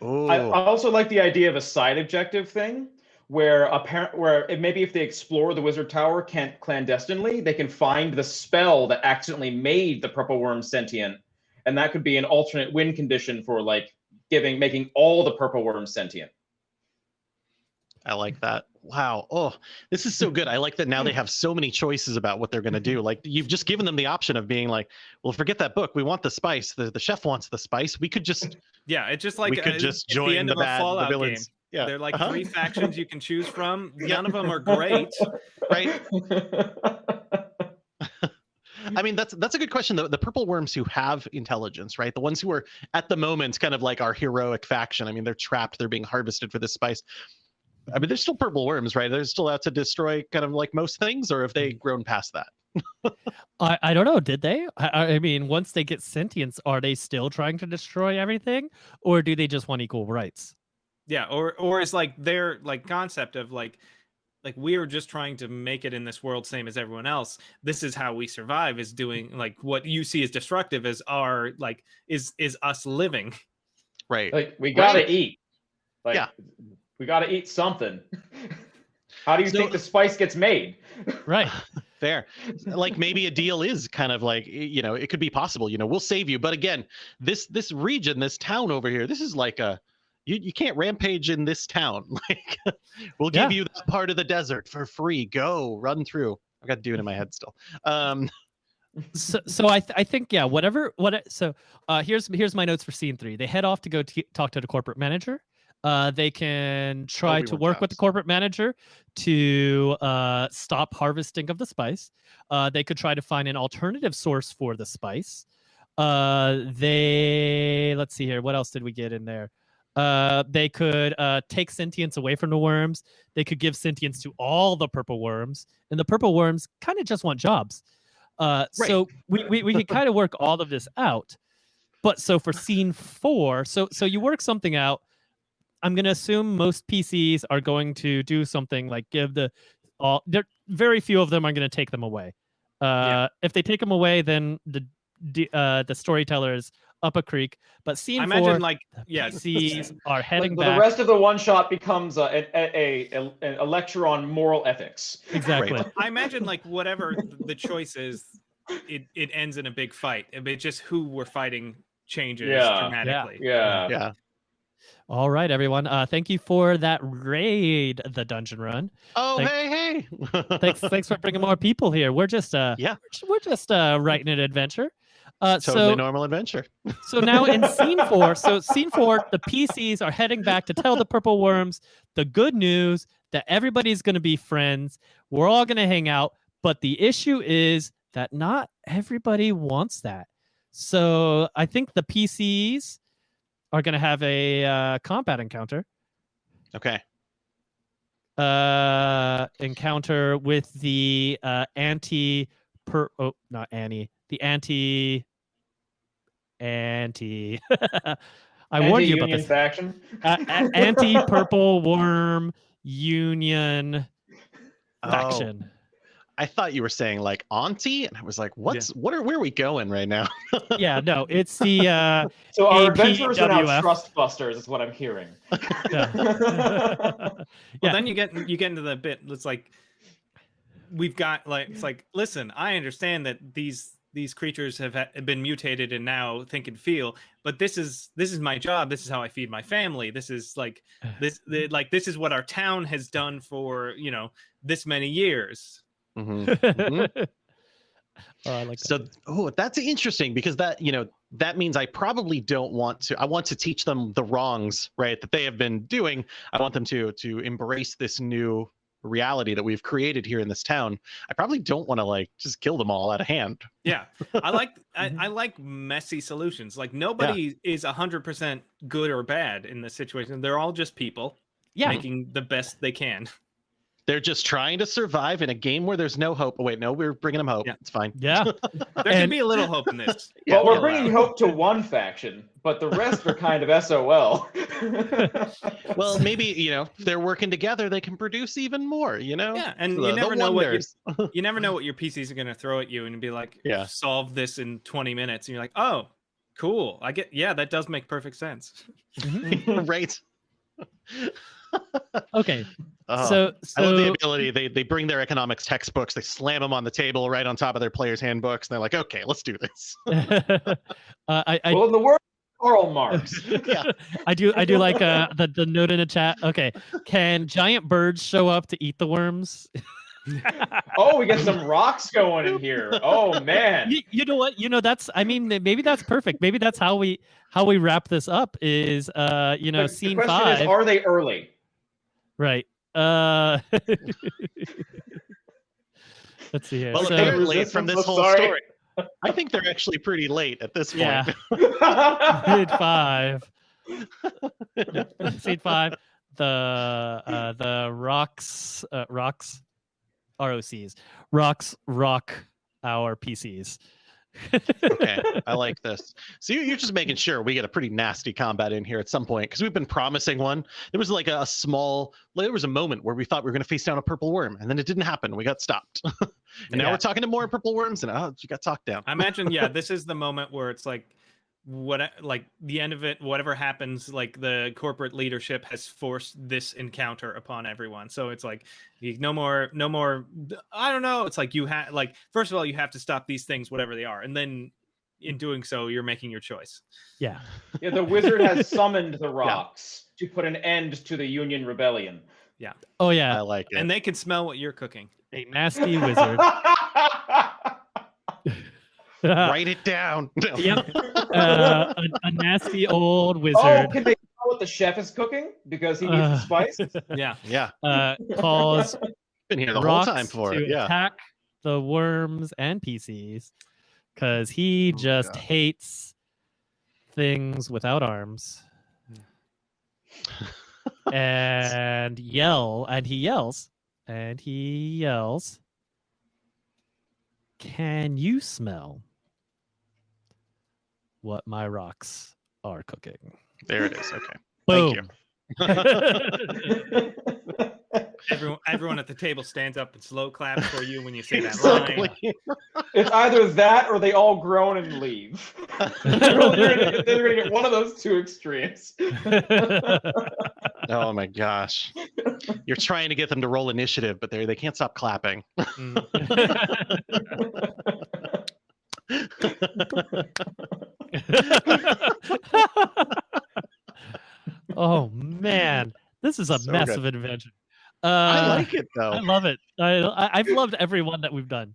Oh, I, also like the idea of a side objective thing where apparent where it, maybe if they explore the wizard tower can't clandestinely, they can find the spell that accidentally made the purple worm sentient, and that could be an alternate win condition for like giving making all the purple worms sentient. I like that. Wow. Oh, this is so good. I like that now they have so many choices about what they're going to do. Like you've just given them the option of being like, well, forget that book. We want the spice. The, the chef wants the spice. We could just yeah it's just like we uh, could just join the end the, of a bad the fallout game villains. Yeah. They're like Uh-huh. three factions you can choose from none of them are great Right. I mean, that's that's a good question. The, the purple worms who have intelligence, right? The ones who are at the moment kind of like our heroic faction. I mean, they're trapped. They're being harvested for this spice. I mean, they're still purple worms, right? They're still out to destroy kind of like most things, or have they mm-hmm. grown past that? I, I don't know. Did they? I, I I mean, once they get sentience, are they still trying to destroy everything, or do they just want equal rights? yeah or or is like their like concept of like like we're just trying to make it in this world same as everyone else this is how we survive is doing like what you see as destructive is our like is is us living Right. like we gotta Right. eat. Like Yeah. We gotta eat something. How do you So- think the spice gets made? Right. Fair. Like maybe a deal is kind of like you know it could be possible. You know we'll save you, but again, this this region, this town over here, this is like a you, you can't rampage in this town. Like we'll give Yeah. you that part of the desert for free. Go run through. I've got to do it in my head still. Um, so, so I, th- I think yeah whatever what so uh here's here's my notes for scene three they head off to go t- talk to the corporate manager uh they can try to work with the corporate manager to uh stop harvesting of the spice uh they could try to find an alternative source for the spice uh they let's see here what else did we get in there uh they could uh take sentience away from the worms they could give sentience to all the purple worms and the purple worms kind of just want jobs uh, Right. so we, we, we could kind of work all of this out. But so for scene four, so so you work something out. I'm gonna assume most PCs are going to do something like give the all. There, very few of them are gonna take them away. Uh, If they take them away, then the d- uh, the storyteller is up a creek. But scene i four, imagine like yeah PCs are Like, heading the rest of the one shot becomes a, a, a, a, a lecture on moral ethics. exactly. I imagine like whatever the choice is, it it ends in a big fight. But just who we're fighting changes Yeah. dramatically. Yeah. yeah. All right, everyone. Uh, thank you for that raid, the dungeon run. Oh Thank- hey hey. thanks thanks for bringing more people here we're just uh Yeah. we're we're just uh writing an adventure uh totally so normal adventure. so now in scene four so scene four the pcs are heading back to tell the purple worms the good news that everybody's going to be friends we're all going to hang out but the issue is that not everybody wants that so i think the pcs are going to have a uh, combat encounter Okay. uh encounter with the uh anti per oh not annie the anti anti. I warned you about this. faction. A- a- anti purple worm union Oh, faction. I thought you were saying like auntie, and I was like, what's what are where are we going right now? Yeah, no, it's the uh, So our adventurers are now APWF. trust busters, is what I'm hearing. yeah. Well, Yeah. then you get you get into the bit. It's like we've got like it's like listen. I understand that these these creatures have been mutated and now think and feel, but this is this is my job. This is how I feed my family. This is like this the, like this is what our town has done for you know this many years. Mhm. oh, I like that. So, oh, that's interesting because that, you know, that means I probably don't want to. I want to teach them the wrongs, right, that they have been doing. I want them to to embrace this new reality that we've created here in this town. I probably don't want to like just kill them all out of hand. Yeah, I like I, I like messy solutions. Like nobody is hundred percent good or bad in this situation. They're all just people yeah, making the best they can. They're just trying to survive in a game where there's no hope. Oh, wait, no, we're bringing them hope. Yeah. It's fine. yeah. There can be a little hope in this. Yeah, well, we're we'll bringing allow hope to one faction, but the rest are kind of SOL. Well, maybe you know if they're working together. They can produce even more. You know. Yeah, and The- you never know what you, you never know what your PCs are going to throw at you and be like, Yeah. solve this in 20 minutes. And you're like, oh, cool. I get, yeah, that does make perfect sense. right. Okay. Oh. so I love the ability. They they bring their economics textbooks, they slam them on the table right on top of their players' handbooks, and they're like, "Okay, let's do this." uh, I I, well, in the words of Karl Marx. yeah, I do I do like uh the, the note in the chat. Okay, can giant birds show up to eat the worms? Oh, we get some rocs going in here. Oh man. you, you know what? You know that's I mean maybe that's perfect. Maybe that's how we how we wrap this up is uh you know The- the scene question five is, are they early? Right. Uh Let's see here. Well, So- apparently from this whole sorry. story, I think they're actually pretty late at this point. Yeah. Seed five. Seed five. The uh, the rocks uh, rocks ROCs rocks rock our PCs. Okay, I like this. So you- you're just making sure we get a pretty nasty combat in here at some point because we've been promising one. There was like a, a small, like, there was a moment where we thought we were going to face down a purple worm, and then it didn't happen. We got stopped, and now we're talking to more purple worms, and oh, you got talked down. I imagine, yeah, this is the moment where it's like, what, like the end of it, whatever happens, like the corporate leadership has forced this encounter upon everyone. So it's like, no more, no more. I don't know. It's like you have, like, first of all, you have to stop these things, whatever they are, and then in doing so, you're making your choice. Yeah. yeah, the wizard has summoned the rocs to put an end to the Union rebellion. Yeah. Oh yeah. I like it. And they can smell what you're cooking. A nasty wizard. Write it down. No. Yep. uh, a, a nasty old wizard. oh, wizard can they tell what the chef is cooking because he needs Uh, the spice? Yeah. Yeah, uh, calls been here the whole rocks time for to it. Yeah. attack the worms and PCs because he Oh, just God. hates things without arms. and yell, and he yells, and he yells. Can you smell what my rocks are cooking? There it is. Okay. Boom. Thank you. Everyone, everyone at the table stands up and slow claps for you when you say that line. It's either that or they all groan and leave. they're, gonna, they're gonna get one of those two extremes. Oh my gosh. You're trying to get them to roll initiative, but they they can't stop clapping. Mm. oh man, this is a So mess good. adventure. Uh, I like it though. I love it. I, I I've loved every one that we've done.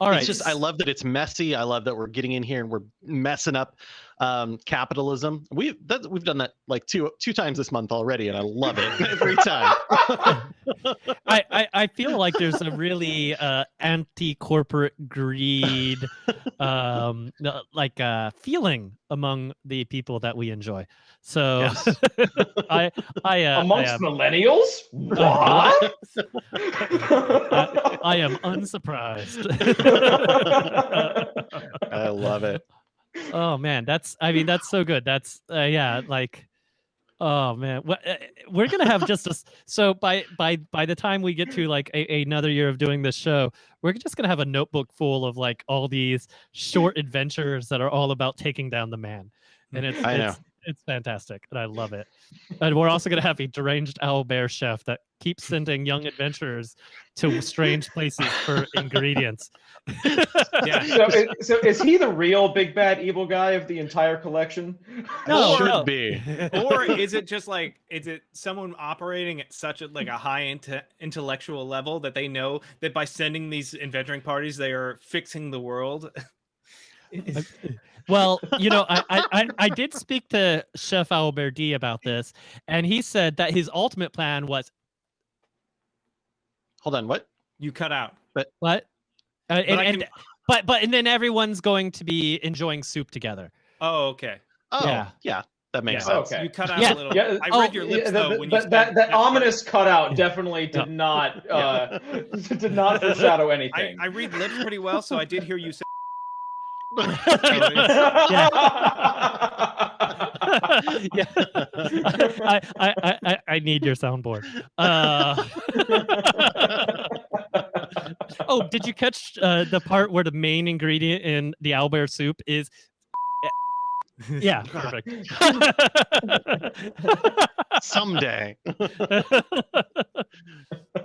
All right, It's just I love that it's messy. I love that we're getting in here and we're messing up um, capitalism. We've that, we've done that like two two times this month already, and I love it every time. I, I I feel like there's a really uh, anti-corporate greed, um, like uh, feeling among the people that we enjoy. So Yes. I I uh, Amongst I, am, millennials? What? I am unsurprised. I love it. oh man, that's I mean that's so good. That's uh, yeah, like oh man, Wha- uh, we're gonna have just a s- so by by by the time we get to like a, another year of doing this show, we're just gonna have a notebook full of like all these short adventures that are all about taking down the man, and it's I know. it's, it's fantastic and I love it. And we're also gonna have a deranged owl bear chef that keeps sending young adventurers to strange places for ingredients. Yeah. So, is, so is he the real big bad evil guy of the entire collection? No, should no. be. or is it just like is it someone operating at such a like a high inte- intellectual level that they know that by sending these adventuring parties they are fixing the world Well, you know, I, I, I, I did speak to Chef Alberti about this, and he said that his ultimate plan was Hold on. What? you cut out But what? Uh, and, I and- but but and then everyone's going to be enjoying soup together. oh okay Oh, Yeah. yeah. That makes Yeah. sense. Okay. you cut out Yeah, a little Yeah, i oh, read your lips Yeah, though the- when you the- that that ominous cutout definitely did not uh, did not foreshadow I, anything. I read lips pretty well so i did hear you say yeah, I, I, I, I, I need your soundboard. Uh, oh, did you catch uh, the part where the main ingredient in the owlbear soup is? Yeah, perfect. Someday.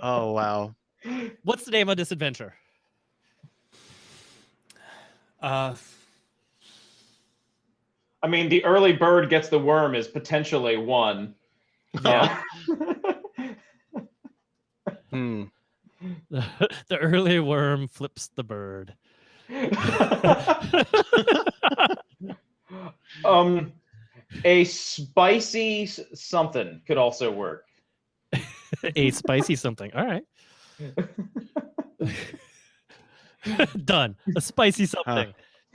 Oh wow. What's the name of this adventure? Uh I mean, the early bird gets the worm is potentially one. Yeah. Hmm. the early worm flips the bird. um, a spicy something could also work. a spicy something. All right. Done. A spicy something.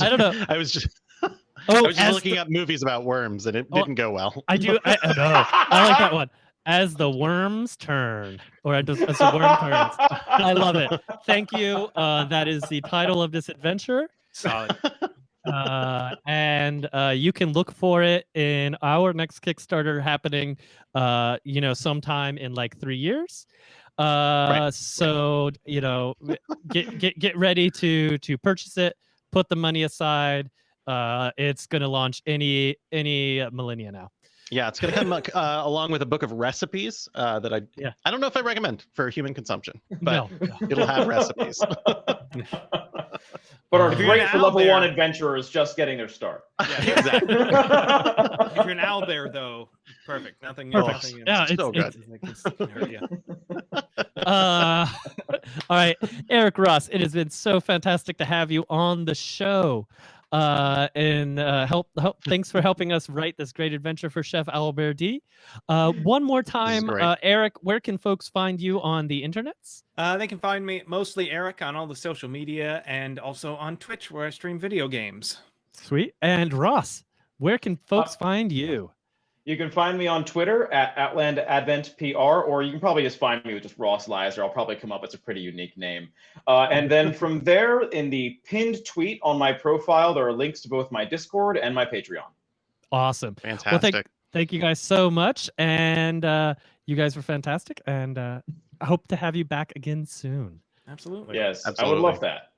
I don't know. I was just I Oh, was just looking the- up movies about worms and it Oh, didn't go well. I do. I, I know. I like that one. As the worms turn, or as, as the worm turns. I love it. Thank you. Uh, that is the title of this adventure. solid uh, and uh, you can look for it in our next Kickstarter happening, uh, you know, sometime in like three years. Uh, so you know, get get get ready to to purchase it. Put the money aside. Uh, it's gonna launch any any millennia now. Yeah, it's gonna come uh, along with a book of recipes uh, that I Yeah. I don't know if I recommend for human consumption, but no, it'll have recipes. but are If you're an great for level owlbear- one adventurers just getting their start. exactly. if you're an owl bear though perfect nothing Perfect. nothing Yeah, it's- so it's- good. it's- it can hurt you. uh, all right, Eric Ross, it has been so fantastic to have you on the show. Uh, and uh, help, help. Thanks for helping us write this great adventure for Chef Alberti. Uh, one more time, uh, Eric, where can folks find you on the internets? Uh, they can find me mostly Eric on all the social media and also on Twitch where I stream video games. Sweet. And Ross, where can folks find you? You can find me on Twitter at Outland Advent PR, or you can probably just find me with just Ross Lizer. I'll probably come up. It's a pretty unique name. Uh, and then from there, in the pinned tweet on my profile, there are links to both my Discord and my Patreon. Awesome. Fantastic. Thank you guys so much. And uh, you guys were fantastic. And uh, I hope to have you back again soon. Absolutely. Yes, I would love that.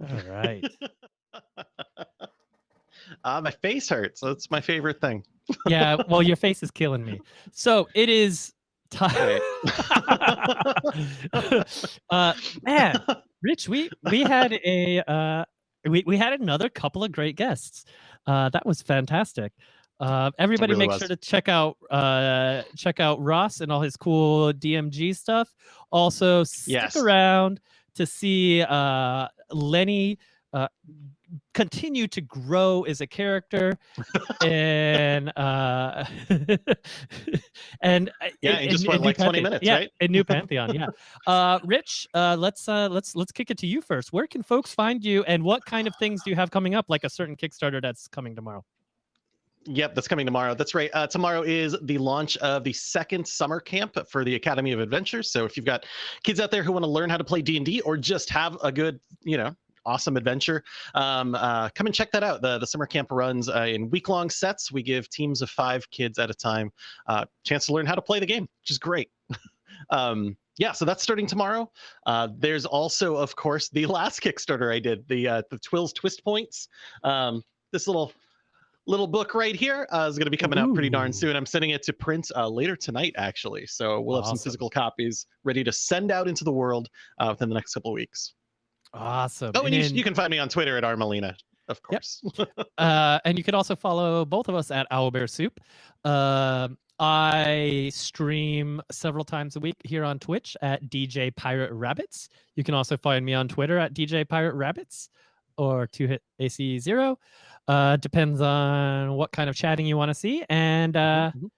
All right. uh, my face hurts. That's my favorite thing. yeah. Well, your face is killing me. So it is time. uh, man, Rich, we we had a uh, we we had another couple of great guests. Uh, that was fantastic. Uh, everybody, really make was. sure to check out uh, check out Ross and all his cool DMG stuff. Also, stick Yes. around to see uh, Lenny uh, continue to grow as a character and uh and uh, Yeah, in just like 20 Pantheon. minutes, yeah, right? in new pantheon yeah uh rich uh let's uh let's let's kick it to you first where can folks find you and what kind of things do you have coming up like a certain kickstarter that's coming tomorrow Yep, that's coming tomorrow. That's right. Uh, tomorrow is the launch of the second summer camp for the Academy of Adventures. So if you've got kids out there who want to learn how to play D and D, or just have a good, you know, awesome adventure. Um, uh, come and check that out. The the summer camp runs uh, in week long sets. We give teams of five kids at a time uh, chance to learn how to play the game, which is great. um, yeah, so that's starting tomorrow. Uh, there's also, of course, the last Kickstarter I did, the uh, the Twills Twist Points. Um, this little little book right here uh, is going to be coming out pretty darn soon. I'm sending it to print uh, later tonight, actually. So we'll have some physical copies ready to send out into the world uh, within the next couple of weeks. Awesome. Oh, and, you, then- you can find me on Twitter at Armelina, of Yep. course. uh, and you can also follow both of us at Owlbear Soup. Um I stream several times a week here on Twitch at DJ Pirate Rabbits. You can also find me on Twitter at DJ Pirate Rabbits or two hit AC zero. Uh, depends on what kind of chatting you want to see. And uh, Mhm.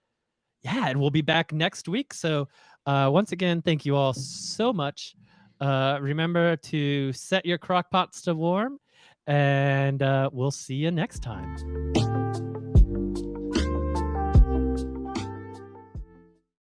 yeah, and we'll be back next week. So uh, once again, thank you all so much. Uh, remember to set your crock pots to warm, and uh, we'll see you next time.